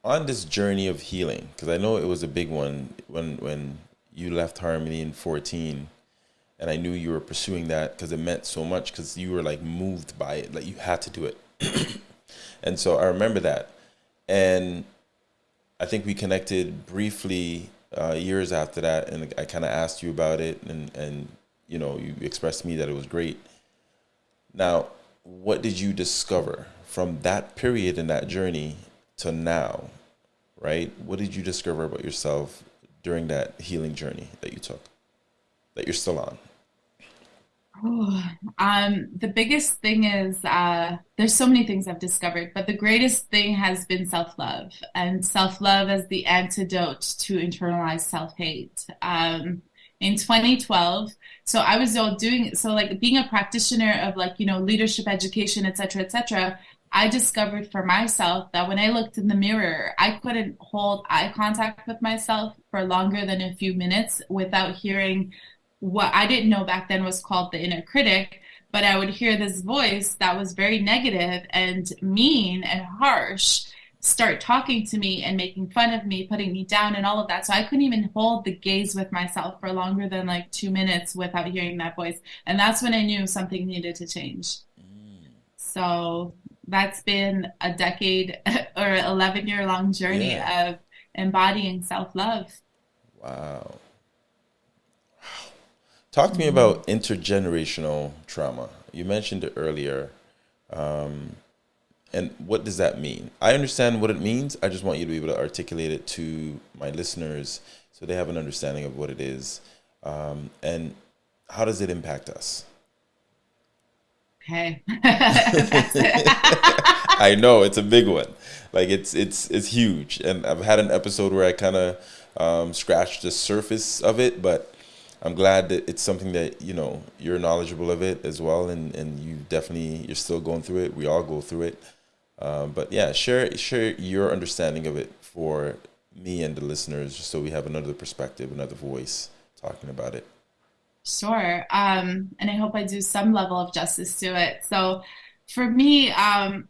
on this journey of healing, because I know it was a big one when when you left Harmony in 14 and I knew you were pursuing that because it meant so much because you were like moved by it, like you had to do it. *clears throat* And so I remember that. And I think we connected briefly uh, years after that, and I kind of asked you about it, and and you know you expressed to me that it was great. Now, what did you discover from that period in that journey to now, right? What did you discover about yourself during that healing journey that you took, that you're still on? Oh, um, the biggest thing is uh, there's so many things I've discovered, but the greatest thing has been self-love and self-love as the antidote to internalized self-hate. Um, in 2012, so I was doing so like being a practitioner of like you know leadership education, etc., cetera, et cetera. I discovered for myself that when I looked in the mirror, I couldn't hold eye contact with myself for longer than a few minutes without hearing what I didn't know back then was called the inner critic, but I would hear this voice that was very negative and mean and harsh start talking to me and making fun of me, putting me down, and all of that. So I couldn't even hold the gaze with myself for longer than like two minutes without hearing that voice. And that's when I knew something needed to change. Mm. So that's been a decade *laughs* or 11 year long journey Yeah. of embodying self love. Wow. Talk to me about intergenerational trauma. You mentioned it earlier. And what does that mean? I understand what it means. I just want you to be able to articulate it to my listeners so they have an understanding of what it is. Um, and how does it impact us? Okay. *laughs* *laughs* I know it's a big one. Like it's it's it's huge. And I've had an episode where I kind of um, scratched the surface of it, but I'm glad that it's something that you know you're knowledgeable of it as well, and and you definitely you're still going through it. We all go through it. Um, but yeah, share share your understanding of it for me and the listeners, just so we have another perspective, another voice talking about it. Sure. Um, and I hope I do some level of justice to it. So for me, um,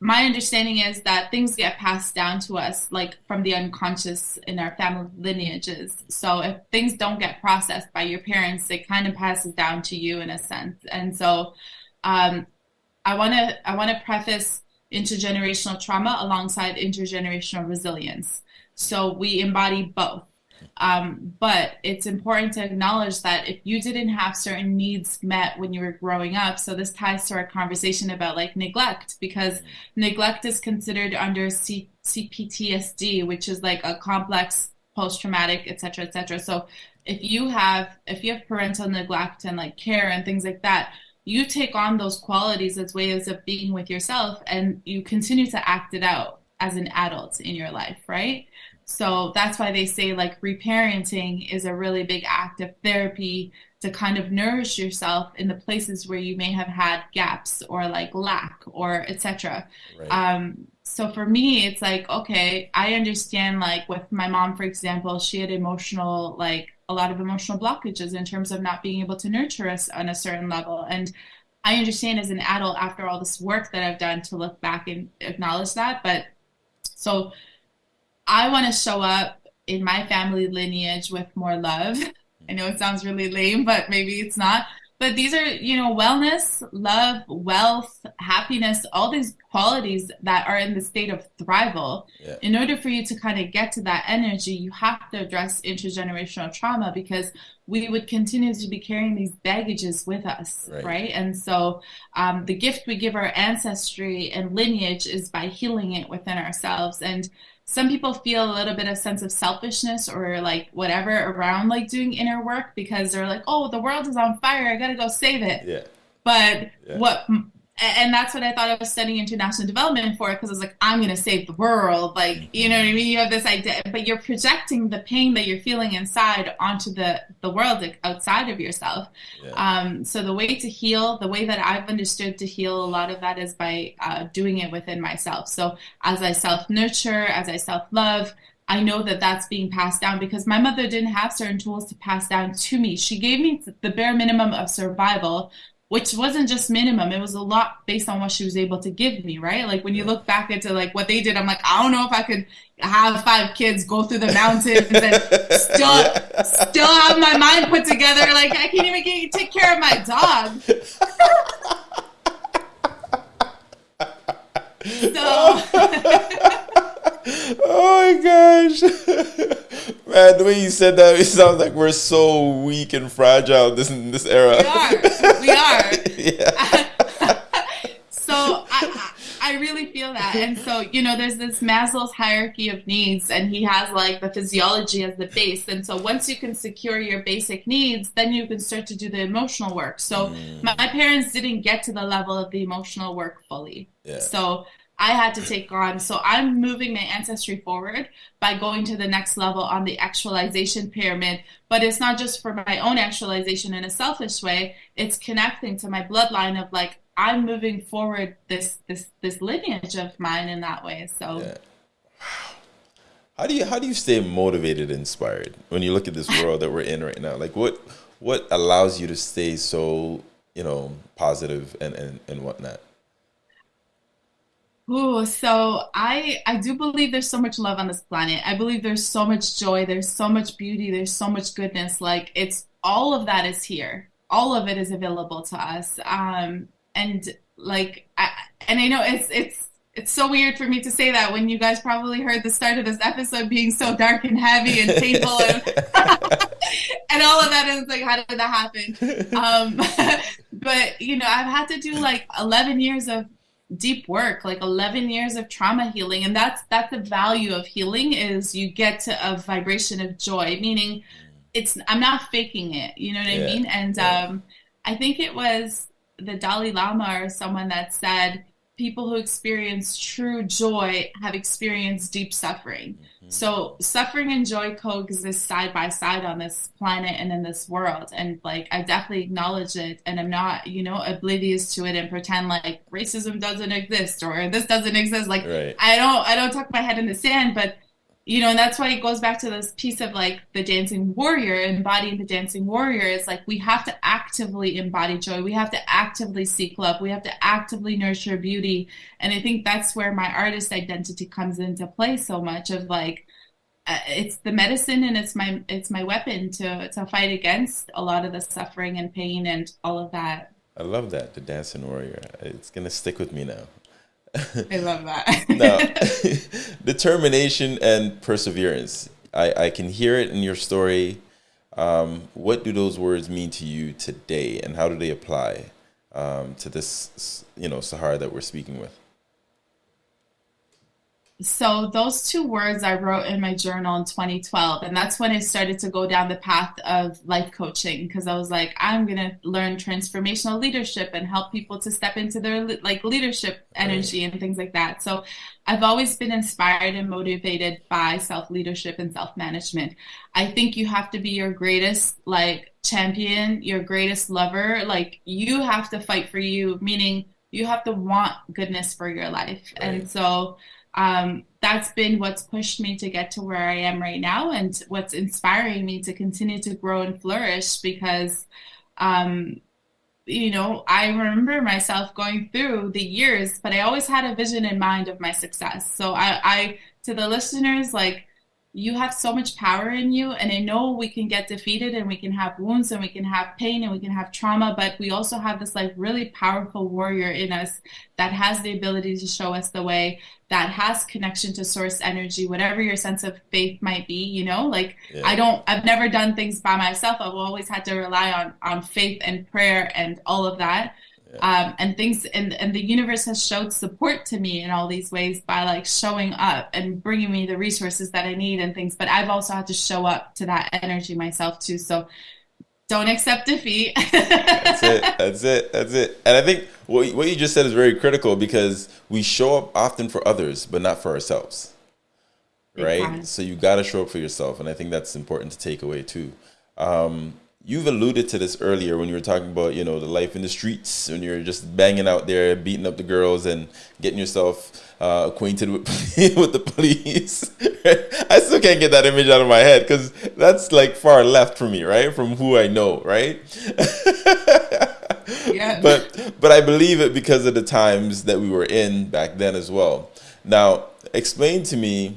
my understanding is that things get passed down to us like from the unconscious in our family lineages. So if things don't get processed by your parents, it kind of passes down to you in a sense. And so um, I want to I want to preface intergenerational trauma alongside intergenerational resilience. So we embody both. Um, but it's important to acknowledge that if you didn't have certain needs met when you were growing up, so this ties to our conversation about like neglect, because neglect is considered under C- CPTSD, which is like a complex post-traumatic, et cetera, et cetera. So if you have if you have parental neglect and like care and things like that, you take on those qualities as ways of being with yourself and you continue to act it out as an adult in your life, right? So that's why they say like reparenting is a really big act of therapy to kind of nourish yourself in the places where you may have had gaps or like lack or etc. Right. Um, so for me, it's like, okay, I understand like with my mom, for example, she had emotional, like a lot of emotional blockages in terms of not being able to nurture us on a certain level. And I understand as an adult after all this work that I've done to look back and acknowledge that. But so I want to show up in my family lineage with more love. I know it sounds really lame, but maybe it's not. But these are, you know, wellness, love, wealth, happiness, all these qualities that are in the state of thrival. yeah. In order for you to kind of get to that energy, you have to address intergenerational trauma because we would continue to be carrying these baggages with us, Right. right? And so um, the gift we give our ancestry and lineage is by healing it within ourselves. And some people feel a little bit of sense of selfishness or like whatever around like doing inner work because they're like, oh, the world is on fire. I got to go save it. Yeah. But Yeah. what and that's what I thought I was studying international development for because I was like, I'm going to save the world. Like, you know what I mean? You have this idea, but you're projecting the pain that you're feeling inside onto the, the world outside of yourself. Yeah. Um, so the way to heal, the way that I've understood to heal a lot of that is by uh, doing it within myself. So as I self nurture, as I self love, I know that that's being passed down because my mother didn't have certain tools to pass down to me. She gave me the bare minimum of survival, which wasn't just minimum. It was a lot based on what she was able to give me right? Like when you look back into like what they did i'm like i don't know if i could have five kids go through the mountains and *laughs* still yeah. still have my mind put together. Like i can't even get, take care of my dog. *laughs* So *laughs* oh my gosh. *laughs* Man, the way you said that, it sounds like we're so weak and fragile this in this era. We are. We are. *laughs* yeah. so I, I really feel that. And so, you know, there's this Maslow's hierarchy of needs, and he has like the physiology as the base. And so once you can secure your basic needs, then you can start to do the emotional work. So mm. my, my parents didn't get to the level of the emotional work fully. Yeah. So I had to take on. So I'm moving my ancestry forward by going to the next level on the actualization pyramid. But it's not just for my own actualization in a selfish way. It's connecting to my bloodline of like I'm moving forward this this this lineage of mine in that way. So yeah. How do you how do you stay motivated, inspired when you look at this *laughs* world that we're in right now? Like what what allows you to stay so, you know, positive and, and, and whatnot? Oh, so I I do believe there's so much love on this planet. I believe there's so much joy, there's so much beauty, there's so much goodness. Like it's all of that is here. All of it is available to us. Um and like I, and I know it's it's it's so weird for me to say that when you guys probably heard the start of this episode being so dark and heavy and painful and, *laughs* and all of that is like how did that happen um, *laughs* but you know i've had to do like 11 years of deep work like 11 years of trauma healing and that's that's the value of healing is you get to a vibration of joy meaning it's i'm not faking it you know what yeah. i mean and yeah. um i think it was the dalai lama or someone that said people who experience true joy have experienced deep suffering mm-hmm. so suffering and joy coexist side by side on this planet and in this world. And like I definitely acknowledge it and I'm not, you know, oblivious to it and pretend like racism doesn't exist or this doesn't exist. Like right. I don't I don't tuck my head in the sand, but you know, and that's why it goes back to this piece of like the dancing warrior, embodying the dancing warrior. It's like we have to actively embody joy. We have to actively seek love. We have to actively nurture beauty. And I think that's where my artist identity comes into play so much of like, uh, it's the medicine and it's my it's my weapon to to fight against a lot of the suffering and pain and all of that. I love that the dancing warrior. It's gonna stick with me now. I love that. *laughs* now, *laughs* determination and perseverance. I, I can hear it in your story. Um, what do those words mean to you today, and how do they apply um, to this, you know, Sahara that we're speaking with? So those two words I wrote in my journal in 2012 and that's when I started to go down the path of life coaching because I was like I'm going to learn transformational leadership and help people to step into their like leadership energy and things like that. So I've always been inspired and motivated by self leadership and self management. I think you have to be your greatest like champion, your greatest lover, like you have to fight for you meaning you have to want goodness for your life. Right. And so um, that's been what's pushed me to get to where I am right now and what's inspiring me to continue to grow and flourish because, um, you know, I remember myself going through the years, but I always had a vision in mind of my success. So I, I to the listeners, like, you have so much power in you and i know we can get defeated and we can have wounds and we can have pain and we can have trauma but we also have this like really powerful warrior in us that has the ability to show us the way that has connection to source energy whatever your sense of faith might be you know? Like yeah. i don't i've never done things by myself. I've always had to rely on on faith and prayer and all of that um, and things and, and the universe has showed support to me in all these ways by like showing up and bringing me the resources that i need and things but i've also had to show up to that energy myself too so don't accept defeat *laughs* that's it that's it that's it and i think what, what you just said is very critical because we show up often for others, but not for ourselves. Right? So you got to show up for yourself. And I think that's important to take away too. Um, you've alluded to this earlier when you were talking about, you know, the life in the streets, when you're just banging out there, beating up the girls and getting yourself uh, acquainted with, *laughs* with the police. *laughs* I still can't get that image out of my head because that's like far left for me, right? From who I know, right? *laughs* yeah. But but I believe it because of the times that we were in back then as well. Now, explain to me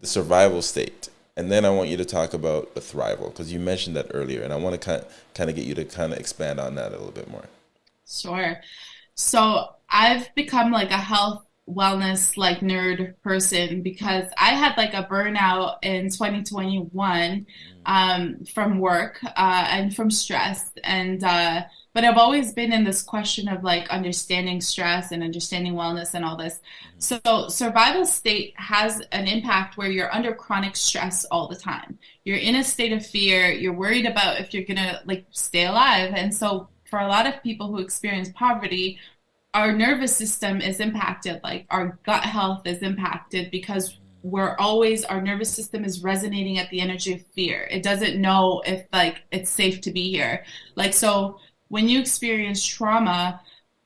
the survival state, and then I want you to talk about the thrival because you mentioned that earlier, and I want to kind of, kind of get you to kind of expand on that a little bit more. Sure. So I've become like a health wellness like nerd person because I had like a burnout in 2021 mm. um, from work uh, and from stress and uh, but I've always been in this question of like understanding stress and understanding wellness and all this. Mm-hmm. So survival state has an impact where you're under chronic stress all the time. You're in a state of fear. You're worried about if you're gonna like stay alive. And so for a lot of people who experience poverty, our nervous system is impacted. Like our gut health is impacted because we're always our nervous system is resonating at the energy of fear. It doesn't know if like it's safe to be here. Like so when you experience trauma,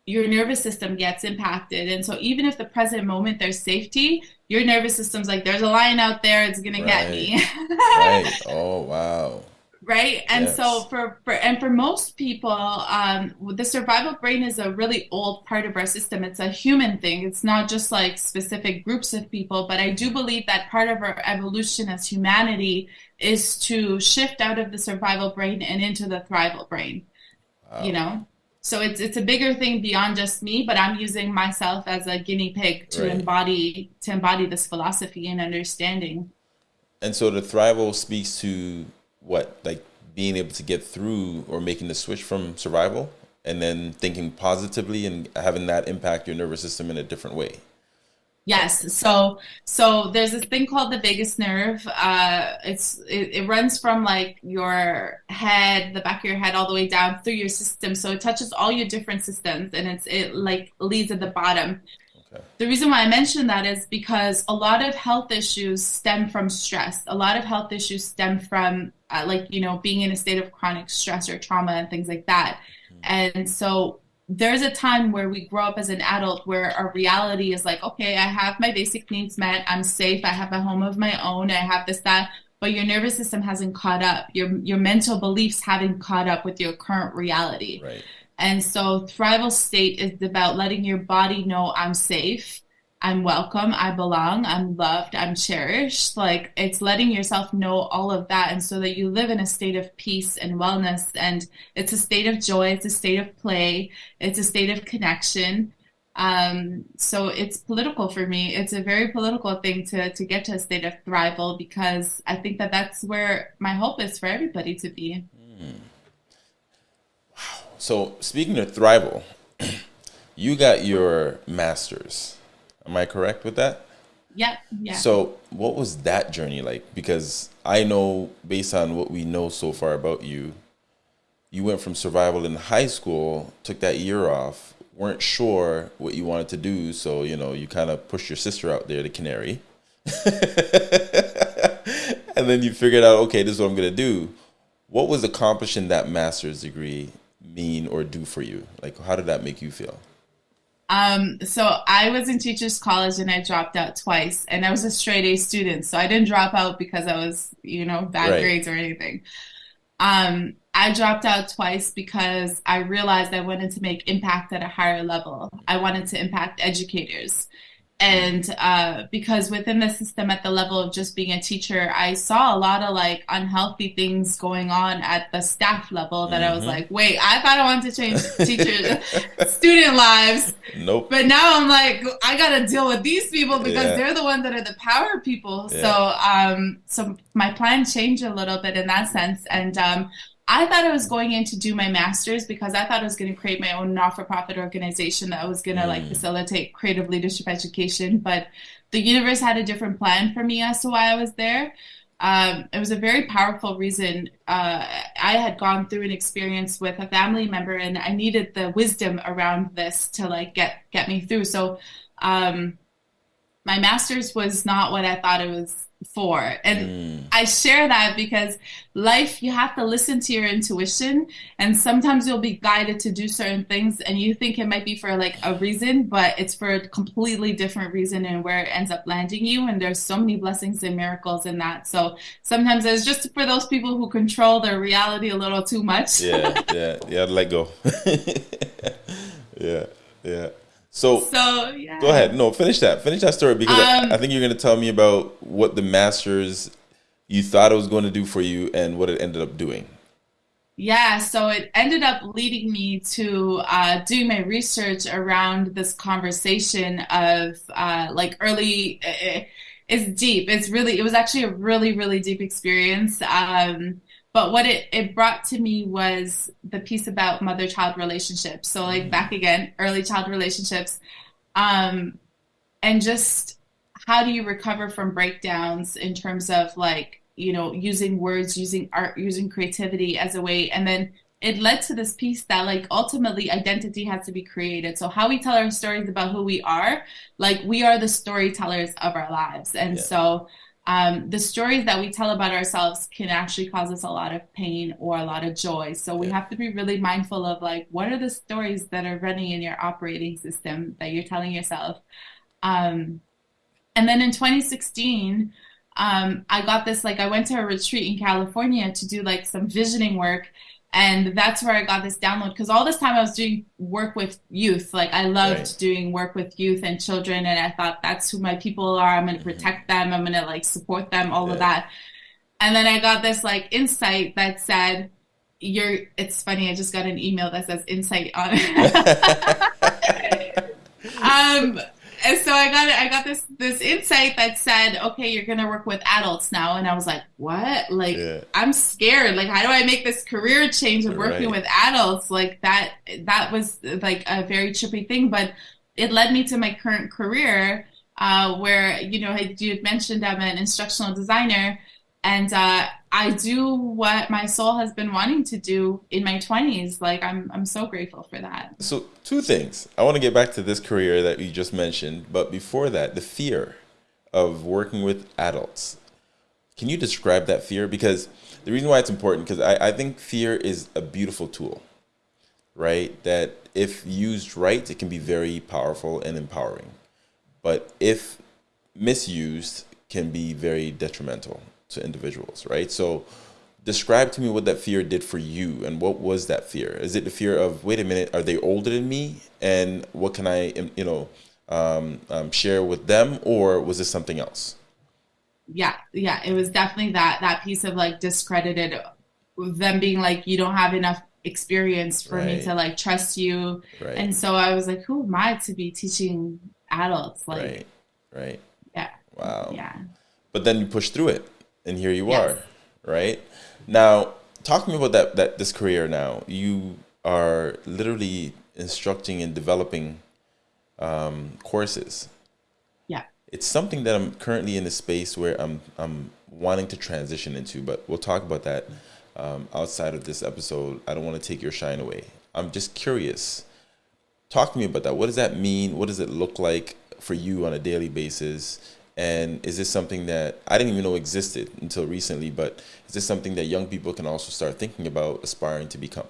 your nervous system gets impacted. And so even if the present moment there's safety, your nervous system's like, there's a lion out there, it's gonna right. get me. *laughs* right. Oh wow. Right. And yes. so for, for and for most people, um, the survival brain is a really old part of our system. It's a human thing. It's not just like specific groups of people, but I do believe that part of our evolution as humanity is to shift out of the survival brain and into the thrival brain you know? So it's it's a bigger thing beyond just me but i'm using myself as a guinea pig to right. embody to embody this philosophy and understanding. And so the thrival speaks to what like being able to get through or making the switch from survival and then thinking positively and having that impact your nervous system in a different way Yes. So so there's this thing called the vagus nerve. Uh, it's it, it, runs from like your head, the back of your head, all the way down through your system. So it touches all your different systems, and it's it like leads at the bottom. Okay. The reason why I mention that is because a lot of health issues stem from stress. A lot of health issues stem from uh, like you know being in a state of chronic stress or trauma and things like that. Mm-hmm. And so there's a time where we grow up as an adult where our reality is like, okay, I have my basic needs met, I'm safe, I have a home of my own, I have this, that, but your nervous system hasn't caught up. Your your mental beliefs haven't caught up with your current reality. Right. And so thrival state is about letting your body know I'm safe I'm welcome, I belong, I'm loved, I'm cherished. Like it's letting yourself know all of that. And so that you live in a state of peace and wellness. And it's a state of joy, it's a state of play, it's a state of connection. Um, so it's political for me. It's a very political thing to, to get to a state of thrival because I think that that's where my hope is for everybody to be. Wow. So speaking of thrival, *clears throat* you got your master's Am I correct with that? Yep. Yeah. So, what was that journey like? Because I know, based on what we know so far about you, you went from survival in high school, took that year off, weren't sure what you wanted to do, so you know you kind of pushed your sister out there to Canary, *laughs* and then you figured out, okay, this is what I'm gonna do. What was accomplishing that master's degree mean or do for you? Like, how did that make you feel? Um, so I was in teachers college and I dropped out twice and I was a straight A student. So I didn't drop out because I was, you know, bad right. grades or anything. Um, I dropped out twice because I realized I wanted to make impact at a higher level. I wanted to impact educators and uh, because within the system at the level of just being a teacher i saw a lot of like unhealthy things going on at the staff level that mm-hmm. i was mm-hmm. like wait i thought i wanted to change teacher *laughs* student lives nope but now i'm like i gotta deal with these people because yeah. they're the ones that are the power people yeah. so um so my plan changed a little bit in that sense and um I thought I was going in to do my master's because I thought I was going to create my own not-for-profit organization that was going to mm. like facilitate creative leadership education. But the universe had a different plan for me as to why I was there. um, it was a very powerful reason. Uh, I had gone through an experience with a family member, and I needed the wisdom around this to like get get me through. So, um, my master's was not what I thought it was for. And mm. I share that because life, you have to listen to your intuition. And sometimes you'll be guided to do certain things and you think it might be for like a reason, but it's for a completely different reason and where it ends up landing you. And there's so many blessings and miracles in that. So sometimes it's just for those people who control their reality a little too much. yeah, *laughs* yeah, yeah, let go. *laughs* yeah, yeah. So, so yeah. Go ahead. No, finish that. Finish that story because um, I, I, think you're going to tell me about what the masters you thought it was going to do for you and what it ended up doing. Yeah, so it ended up leading me to uh, doing my research around this conversation of uh, like early. It, it's deep. It's really. It was actually a really, really deep experience. Um, but what it, it brought to me was the piece about mother child relationships. So like mm-hmm. back again early child relationships. Um and just how do you recover from breakdowns in terms of like you know using words using art using creativity as a way? And then it led to this piece that like ultimately identity has to be created. So how we tell our stories about who we are like we are the storytellers of our lives. And yeah. so um, the stories that we tell about ourselves can actually cause us a lot of pain or a lot of joy. So we have to be really mindful of like, what are the stories that are running in your operating system that you're telling yourself? Um, and then in 2016, um, I got this like I went to a retreat in California to do like some visioning work, and that's where I got this download because all this time I was doing work with youth. Like I loved right. doing work with youth and children, and I thought that's who my people are. I'm going to mm-hmm. protect them. I'm going to like support them. All yeah. of that. And then I got this like insight that said, "You're." It's funny. I just got an email that says insight on. *laughs* *laughs* um and so I got I got this this insight that said, okay, you're gonna work with adults now, and I was like, what? Like, yeah. I'm scared. Like, how do I make this career change of working right. with adults? Like that that was like a very trippy thing, but it led me to my current career, uh, where you know you had mentioned I'm an instructional designer, and uh, I do what my soul has been wanting to do in my 20s. Like I'm I'm so grateful for that. So two things. I want to get back to this career that you just mentioned, but before that, the fear of working with adults. Can you describe that fear? Because the reason why it's important, because I, I think fear is a beautiful tool, right? That if used right, it can be very powerful and empowering. But if misused, can be very detrimental to individuals, right? So describe to me what that fear did for you and what was that fear? Is it the fear of, wait a minute, are they older than me? And what can I, you know, um, um, share with them? Or was this something else? Yeah, yeah, it was definitely that, that piece of like discredited them being like, you don't have enough experience for right. me to like trust you. Right. And so I was like, who am I to be teaching adults? Like, right, right. Yeah. Wow. Yeah. But then you push through it and here you yes. are, right? Now, talk to me about that that this career. Now, you are literally instructing and developing um, courses. Yeah, it's something that I'm currently in a space where I'm I'm wanting to transition into, but we'll talk about that um, outside of this episode. I don't want to take your shine away. I'm just curious. Talk to me about that. What does that mean? What does it look like for you on a daily basis? And is this something that I didn't even know existed until recently? But is this something that young people can also start thinking about aspiring to become?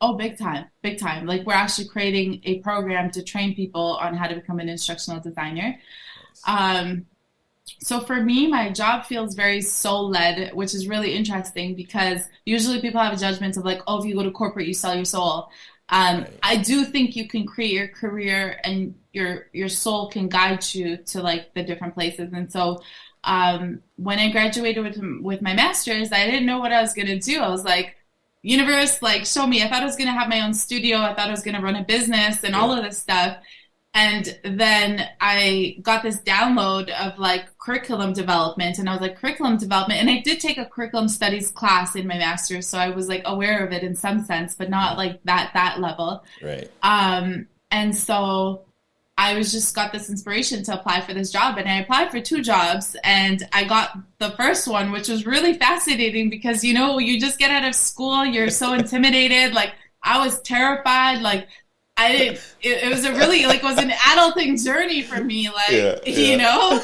Oh, big time, big time. Like we're actually creating a program to train people on how to become an instructional designer. Um, so for me, my job feels very soul led, which is really interesting because usually people have a judgment of like, oh, if you go to corporate, you sell your soul. Um, right. I do think you can create your career and your your soul can guide you to like the different places. And so um, when I graduated with with my master's, I didn't know what I was gonna do. I was like, universe, like show me. I thought I was gonna have my own studio. I thought I was gonna run a business and yeah. all of this stuff. And then I got this download of like curriculum development, and I was like, curriculum development. And I did take a curriculum studies class in my master's, so I was like aware of it in some sense, but not like that that level. Right. Um, and so I was just got this inspiration to apply for this job and I applied for two jobs and I got the first one which was really fascinating because you know you just get out of school you're so *laughs* intimidated like I was terrified like I didn't it, it was a really like it was an adulting journey for me like yeah, yeah. you know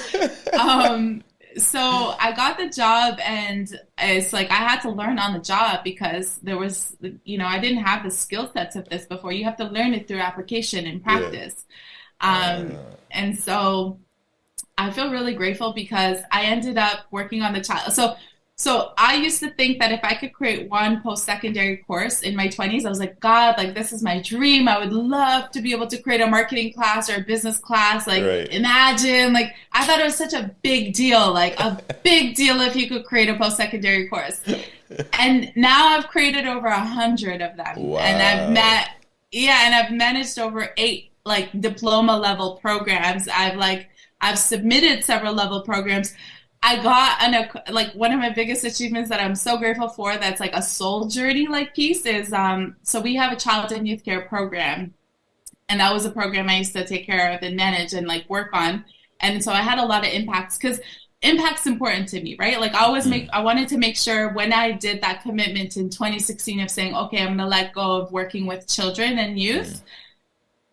*laughs* um so I got the job and it's like I had to learn on the job because there was you know I didn't have the skill sets of this before you have to learn it through application and practice yeah. Um, and so I feel really grateful because I ended up working on the child. So, so I used to think that if I could create one post-secondary course in my 20s, I was like, God, like this is my dream. I would love to be able to create a marketing class or a business class. Like right. imagine, like I thought it was such a big deal, like a *laughs* big deal if you could create a post-secondary course. and now I've created over a hundred of them. Wow. And I've met, yeah, and I've managed over eight like diploma level programs. I've like I've submitted several level programs. I got an like one of my biggest achievements that I'm so grateful for. That's like a soul journey like piece is um. So we have a child and youth care program, and that was a program I used to take care of and manage and like work on. And so I had a lot of impacts because impact's important to me, right? Like I always make, I wanted to make sure when I did that commitment in 2016 of saying, okay, I'm going to let go of working with children and youth,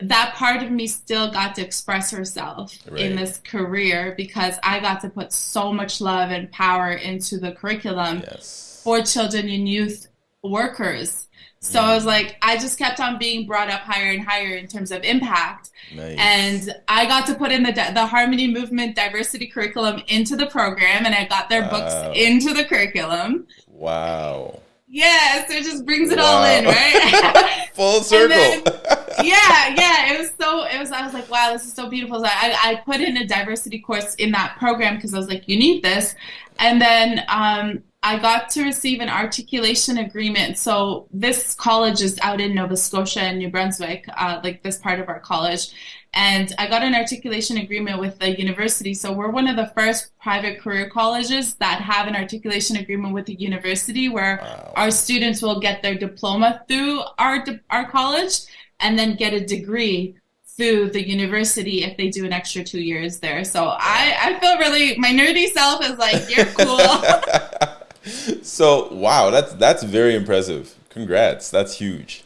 that part of me still got to express herself right. in this career because I got to put so much love and power into the curriculum yes. for children and youth workers. So mm. I was like, I just kept on being brought up higher and higher in terms of impact. Nice. And I got to put in the the Harmony Movement diversity curriculum into the program, and I got their wow. books into the curriculum. Wow. Yeah, so it just brings it wow. all in, right? *laughs* Full *laughs* circle. *laughs* Yeah, yeah. It was so. It was. I was like, wow, this is so beautiful. So I, I put in a diversity course in that program because I was like, you need this. And then um, I got to receive an articulation agreement. So this college is out in Nova Scotia and New Brunswick, uh, like this part of our college. And I got an articulation agreement with the university. So we're one of the first private career colleges that have an articulation agreement with the university where wow. our students will get their diploma through our, our college and then get a degree through the university if they do an extra two years there. So I, I feel really, my nerdy self is like, you're *laughs* cool. so, wow, that's, that's very impressive. Congrats. That's huge.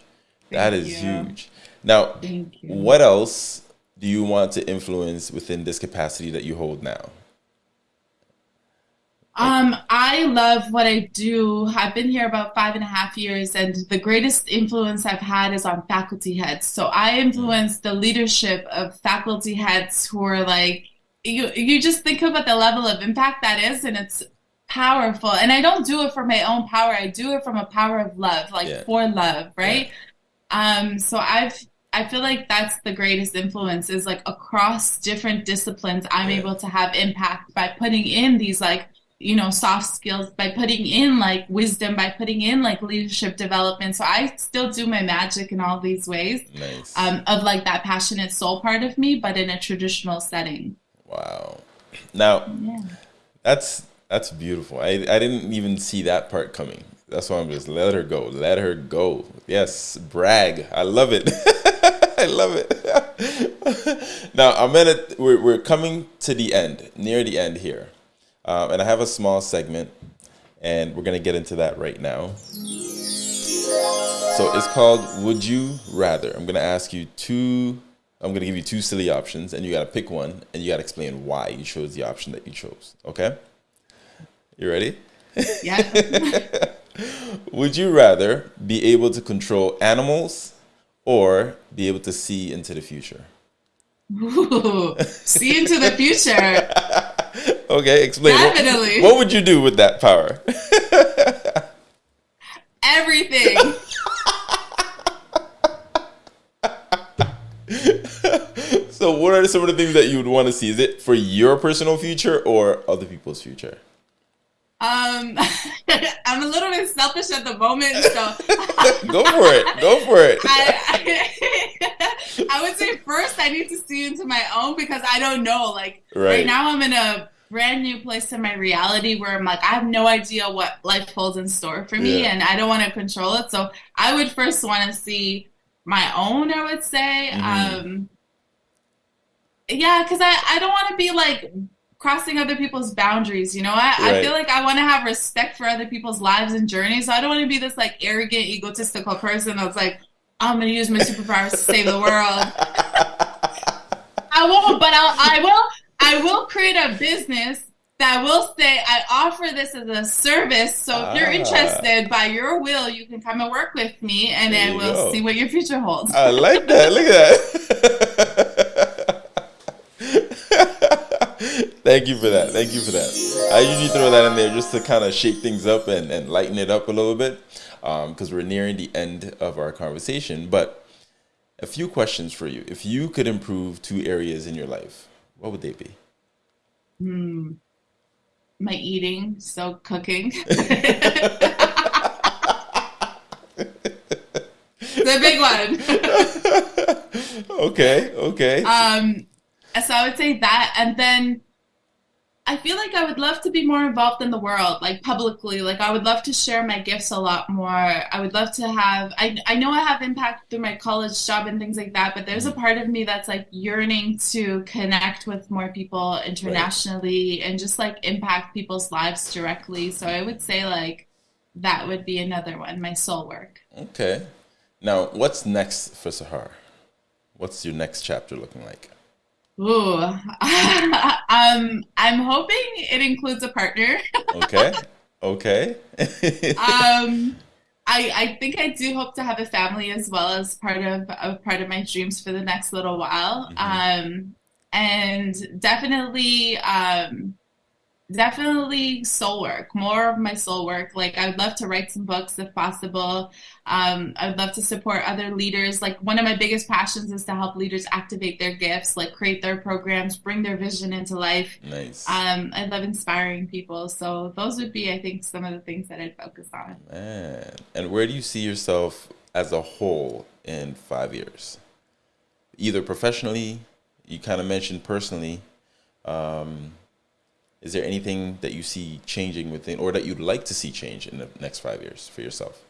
Thank that is you. huge. Now, what else do you want to influence within this capacity that you hold now? Um, I love what I do. I've been here about five and a half years, and the greatest influence I've had is on faculty heads. So I influence the leadership of faculty heads who are like, you, you just think about the level of impact that is, and it's powerful. And I don't do it for my own power. I do it from a power of love, like yeah. for love, right? Yeah. Um, so I've I feel like that's the greatest influence is like across different disciplines, I'm yeah. able to have impact by putting in these like, you know, soft skills, by putting in like wisdom, by putting in like leadership development. So I still do my magic in all these ways nice. um, of like that passionate soul part of me, but in a traditional setting. Wow. Now, yeah. that's that's beautiful. I, I didn't even see that part coming. That's why I'm just let her go. Let her go. Yes, brag. I love it. *laughs* I love it. *laughs* now I'm gonna. We're we're coming to the end, near the end here, um, and I have a small segment, and we're gonna get into that right now. So it's called "Would You Rather." I'm gonna ask you two. I'm gonna give you two silly options, and you gotta pick one, and you gotta explain why you chose the option that you chose. Okay? You ready? Yeah. *laughs* Would you rather be able to control animals or be able to see into the future? Ooh, see into the future. *laughs* okay, explain. Definitely. What, what would you do with that power? *laughs* Everything. so, what are some of the things that you would want to see? Is it for your personal future or other people's future? Um, *laughs* I'm a little bit selfish at the moment, so *laughs* go for it. Go for it. I, I, I, would say first I need to see into my own because I don't know. Like right. right now, I'm in a brand new place in my reality where I'm like I have no idea what life holds in store for me, yeah. and I don't want to control it. So I would first want to see my own. I would say. Mm-hmm. Um, yeah, because I, I don't want to be like crossing other people's boundaries. You know, I, right. I feel like I want to have respect for other people's lives and journeys. So I don't want to be this like arrogant, egotistical person that's like, I'm going to use my superpowers to save the world. *laughs* I won't, but I'll, I will. I will create a business that will say I offer this as a service. So if ah. you're interested, by your will, you can come and work with me, and then we'll go. see what your future holds. I like that. Look at that. *laughs* Thank you for that. Thank you for that. I usually throw that in there just to kind of shake things up and, and lighten it up a little bit because um, we're nearing the end of our conversation. But a few questions for you. If you could improve two areas in your life, what would they be? Hmm my eating, so cooking. *laughs* the big one. *laughs* okay, okay. Um, so I would say that, and then I feel like I would love to be more involved in the world, like publicly. Like I would love to share my gifts a lot more. I would love to have. I I know I have impact through my college job and things like that, but there's a mm-hmm. part of me that's like yearning to connect with more people internationally right. and just like impact people's lives directly. So I would say like that would be another one. My soul work. Okay. Now, what's next for Sahar? What's your next chapter looking like? Ooh, *laughs* um, I'm hoping it includes a partner. okay. Okay. *laughs* *laughs* um, I I think I do hope to have a family as well as part of, of part of my dreams for the next little while. Mm-hmm. Um, and definitely um definitely soul work more of my soul work. Like i would love to write some books if possible. Um, i'd love to support other leaders. Like one of my biggest passions is to help leaders activate their gifts like create their programs bring their vision into life. Nice. Um, i love inspiring people. So those would be i think some of the things that i'd focus on. Man. And where do you see yourself as a whole in five years? Either professionally you kind of mentioned personally um, is there anything that you see changing within or that you'd like to see change in the next five years for yourself?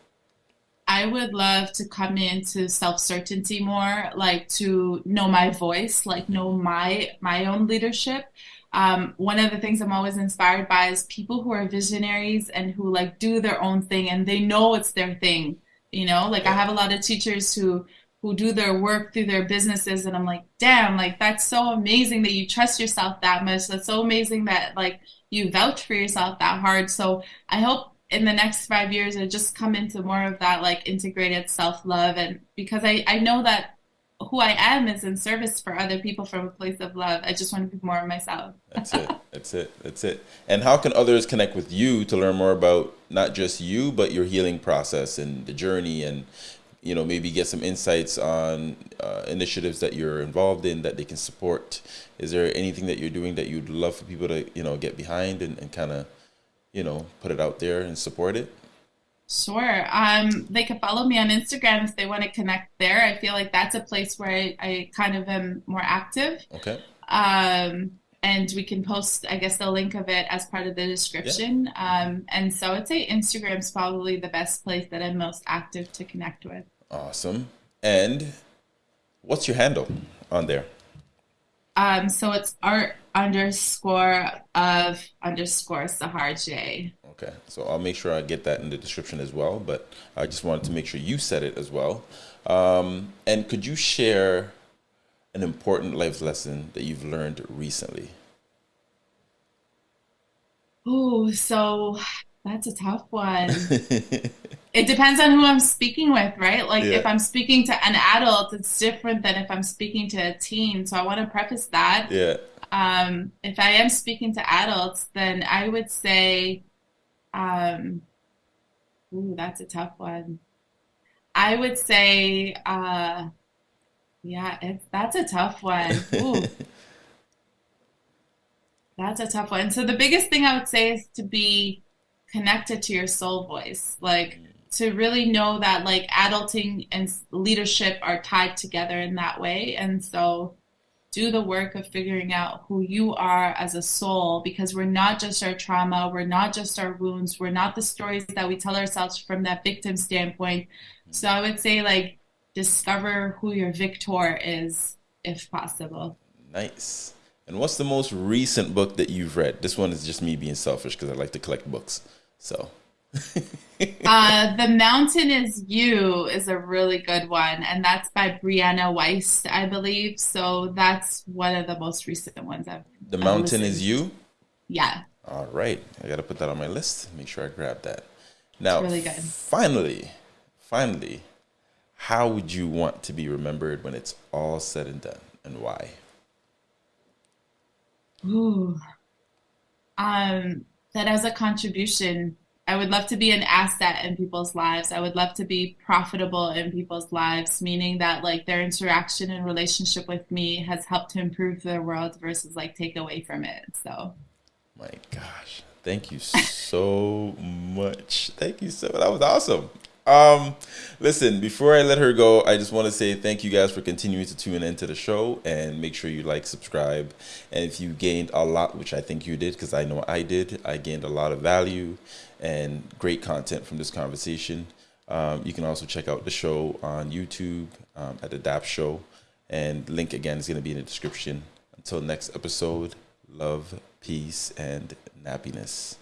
I would love to come into self-certainty more, like to know my voice, like know my my own leadership. Um, one of the things I'm always inspired by is people who are visionaries and who like do their own thing and they know it's their thing. You know, like I have a lot of teachers who who do their work through their businesses and i'm like damn like that's so amazing that you trust yourself that much that's so amazing that like you vouch for yourself that hard so i hope in the next five years i just come into more of that like integrated self-love and because i i know that who I am is in service for other people from a place of love. I just want to be more of myself. That's it. That's it. That's it. And how can others connect with you to learn more about not just you, but your healing process and the journey and you know maybe get some insights on uh, initiatives that you're involved in that they can support is there anything that you're doing that you'd love for people to you know get behind and, and kind of you know put it out there and support it Sure. Um, they can follow me on Instagram if they want to connect there. I feel like that's a place where I, I kind of am more active. Okay. Um, and we can post, I guess, the link of it as part of the description. Yeah. Um, and so I'd say Instagram is probably the best place that I'm most active to connect with. Awesome. And what's your handle on there? Um, so it's art underscore of underscore Sahar J. Okay, so I'll make sure I get that in the description as well. But I just wanted to make sure you said it as well. Um, and could you share an important life lesson that you've learned recently? Oh, so that's a tough one. *laughs* it depends on who I'm speaking with, right? Like yeah. if I'm speaking to an adult, it's different than if I'm speaking to a teen. So I want to preface that. Yeah. Um, if I am speaking to adults, then I would say, um, ooh, that's a tough one. I would say, uh, yeah, it, that's a tough one. Ooh. *laughs* that's a tough one. So the biggest thing I would say is to be connected to your soul voice like mm. to really know that like adulting and leadership are tied together in that way and so do the work of figuring out who you are as a soul because we're not just our trauma we're not just our wounds we're not the stories that we tell ourselves from that victim standpoint mm. so i would say like discover who your victor is if possible Nice. And what's the most recent book that you've read? This one is just me being selfish because I like to collect books. So. *laughs* uh, the Mountain is You is a really good one, and that's by Brianna Weiss, I believe. So that's one of the most recent ones I've. The Mountain is You. Yeah. All right, I gotta put that on my list. Make sure I grab that. Now, really good. finally, finally, how would you want to be remembered when it's all said and done, and why? Ooh, um, that as a contribution I would love to be an asset in people's lives. I would love to be profitable in people's lives, meaning that like their interaction and relationship with me has helped to improve their world versus like take away from it. So, my gosh, thank you so *laughs* much. Thank you so. That was awesome. Um, listen, before I let her go, I just want to say thank you guys for continuing to tune into the show and make sure you like, subscribe. And if you gained a lot, which I think you did, because I know I did, I gained a lot of value and great content from this conversation. Um, you can also check out the show on YouTube um, at the DAP Show. And link again is going to be in the description. Until next episode, love, peace, and nappiness.